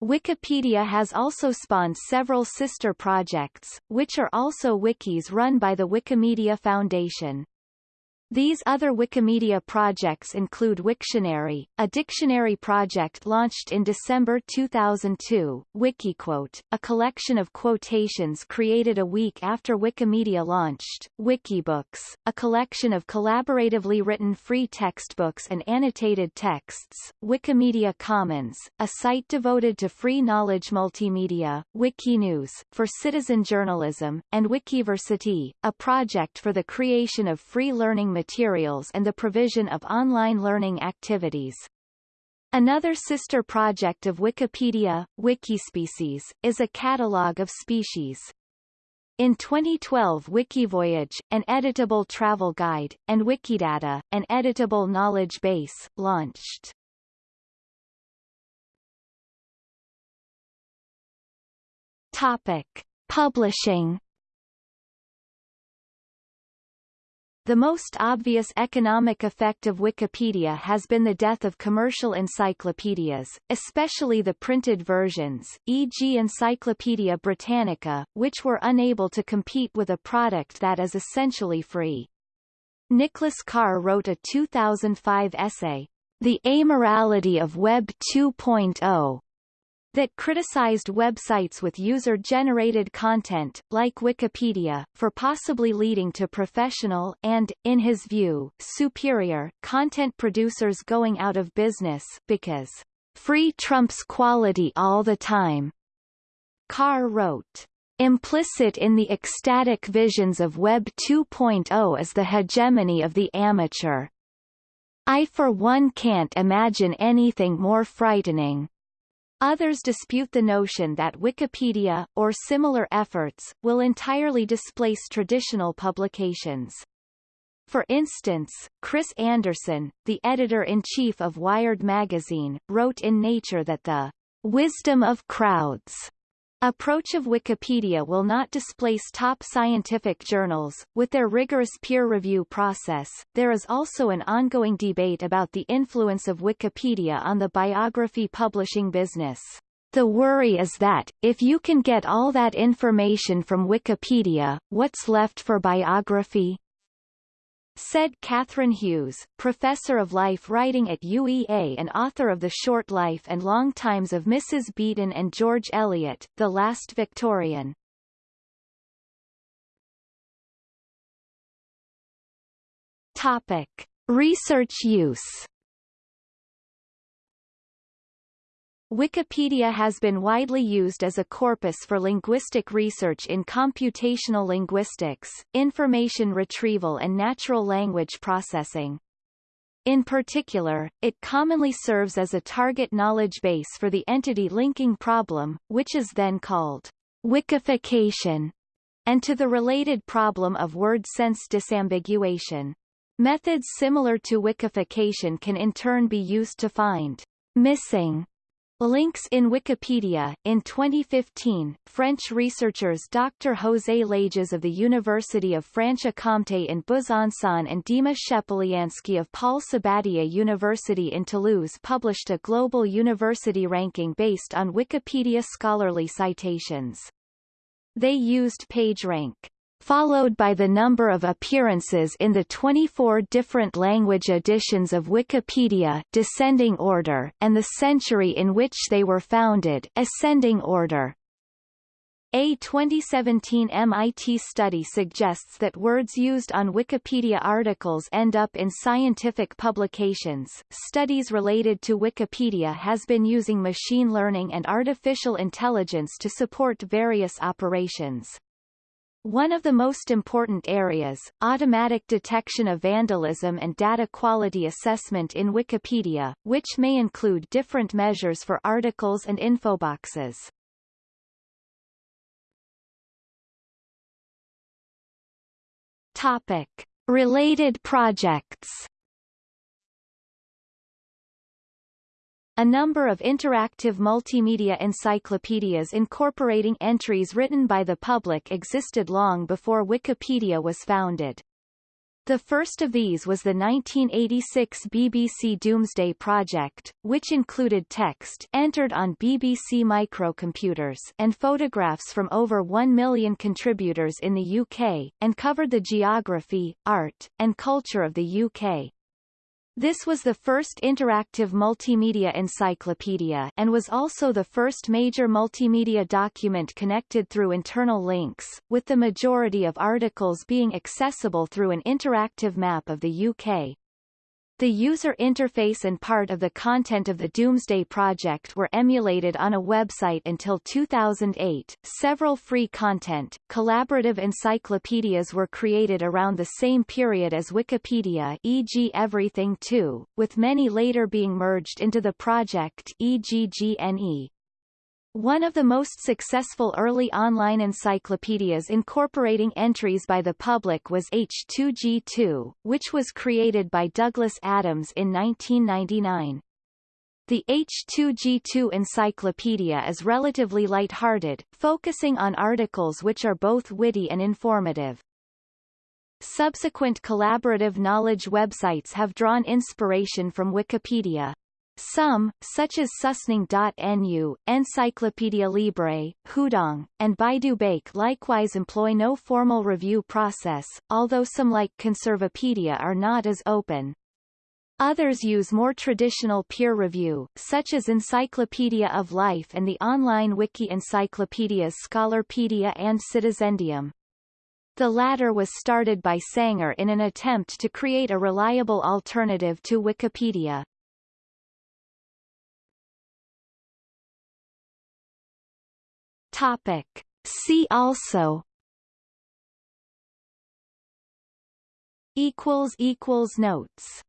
Wikipedia has also spawned several sister projects, which are also wikis run by the Wikimedia Foundation. These other Wikimedia projects include Wiktionary, a dictionary project launched in December 2002, Wikiquote, a collection of quotations created a week after Wikimedia launched, Wikibooks, a collection of collaboratively written free textbooks and annotated texts, Wikimedia Commons, a site devoted to free knowledge multimedia, Wikinews, for citizen journalism, and Wikiversity, a project for the creation of free learning materials materials and the provision of online learning activities. Another sister project of Wikipedia, Wikispecies, is a catalogue of species. In 2012 Wikivoyage, an editable travel guide, and Wikidata, an editable knowledge base, launched. Topic. Publishing The most obvious economic effect of Wikipedia has been the death of commercial encyclopedias, especially the printed versions, e.g. Encyclopaedia Britannica, which were unable to compete with a product that is essentially free. Nicholas Carr wrote a 2005 essay, The Amorality of Web 2.0, that criticized websites with user-generated content, like Wikipedia, for possibly leading to professional and, in his view, superior, content producers going out of business because free trumps quality all the time. Carr wrote, Implicit in the ecstatic visions of Web 2.0 is the hegemony of the amateur. I for one can't imagine anything more frightening. Others dispute the notion that Wikipedia, or similar efforts, will entirely displace traditional publications. For instance, Chris Anderson, the editor-in-chief of Wired magazine, wrote in Nature that the wisdom of crowds approach of Wikipedia will not displace top scientific journals. With their rigorous peer review process, there is also an ongoing debate about the influence of Wikipedia on the biography publishing business. The worry is that, if you can get all that information from Wikipedia, what's left for biography? Said Kathryn Hughes, professor of life writing at UEA and author of The Short Life and Long Times of Mrs. Beeton and George Eliot, The Last Victorian. Topic. Research use Wikipedia has been widely used as a corpus for linguistic research in computational linguistics, information retrieval and natural language processing. In particular, it commonly serves as a target knowledge base for the entity linking problem, which is then called wikification. and to the related problem of word sense disambiguation. Methods similar to wikification can in turn be used to find missing Links in Wikipedia. In 2015, French researchers Dr. José Lages of the University of Franche-Comté in Besançon and Dima Shepelyansky of Paul Sabatier University in Toulouse published a global university ranking based on Wikipedia scholarly citations. They used PageRank followed by the number of appearances in the 24 different language editions of Wikipedia descending order and the century in which they were founded ascending order. A 2017 MIT study suggests that words used on Wikipedia articles end up in scientific publications. Studies related to Wikipedia has been using machine learning and artificial intelligence to support various operations. One of the most important areas, automatic detection of vandalism and data quality assessment in Wikipedia, which may include different measures for articles and infoboxes. Topic. Related projects A number of interactive multimedia encyclopedias incorporating entries written by the public existed long before Wikipedia was founded. The first of these was the 1986 BBC Domesday Project, which included text entered on BBC microcomputers and photographs from over 1 million contributors in the UK, and covered the geography, art, and culture of the UK. This was the first interactive multimedia encyclopedia and was also the first major multimedia document connected through internal links, with the majority of articles being accessible through an interactive map of the UK. The user interface and part of the content of the Domesday Project were emulated on a website until 2008. Several free content, collaborative encyclopedias were created around the same period as Wikipedia e.g. Everything 2, with many later being merged into the project e.g. GNE. One of the most successful early online encyclopedias incorporating entries by the public was H2G2, which was created by Douglas Adams in 1999. The H2G2 encyclopedia is relatively light-hearted, focusing on articles which are both witty and informative. Subsequent collaborative knowledge websites have drawn inspiration from Wikipedia. Some, such as Susning.nu, Enciclopedia Libre, Hudong, and Baidu Baike likewise employ no formal review process, although some like Conservapedia are not as open. Others use more traditional peer review, such as Encyclopedia of Life and the online wiki encyclopedias Scholarpedia and Citizendium. The latter was started by Sanger in an attempt to create a reliable alternative to Wikipedia. Topic. See also equals equals notes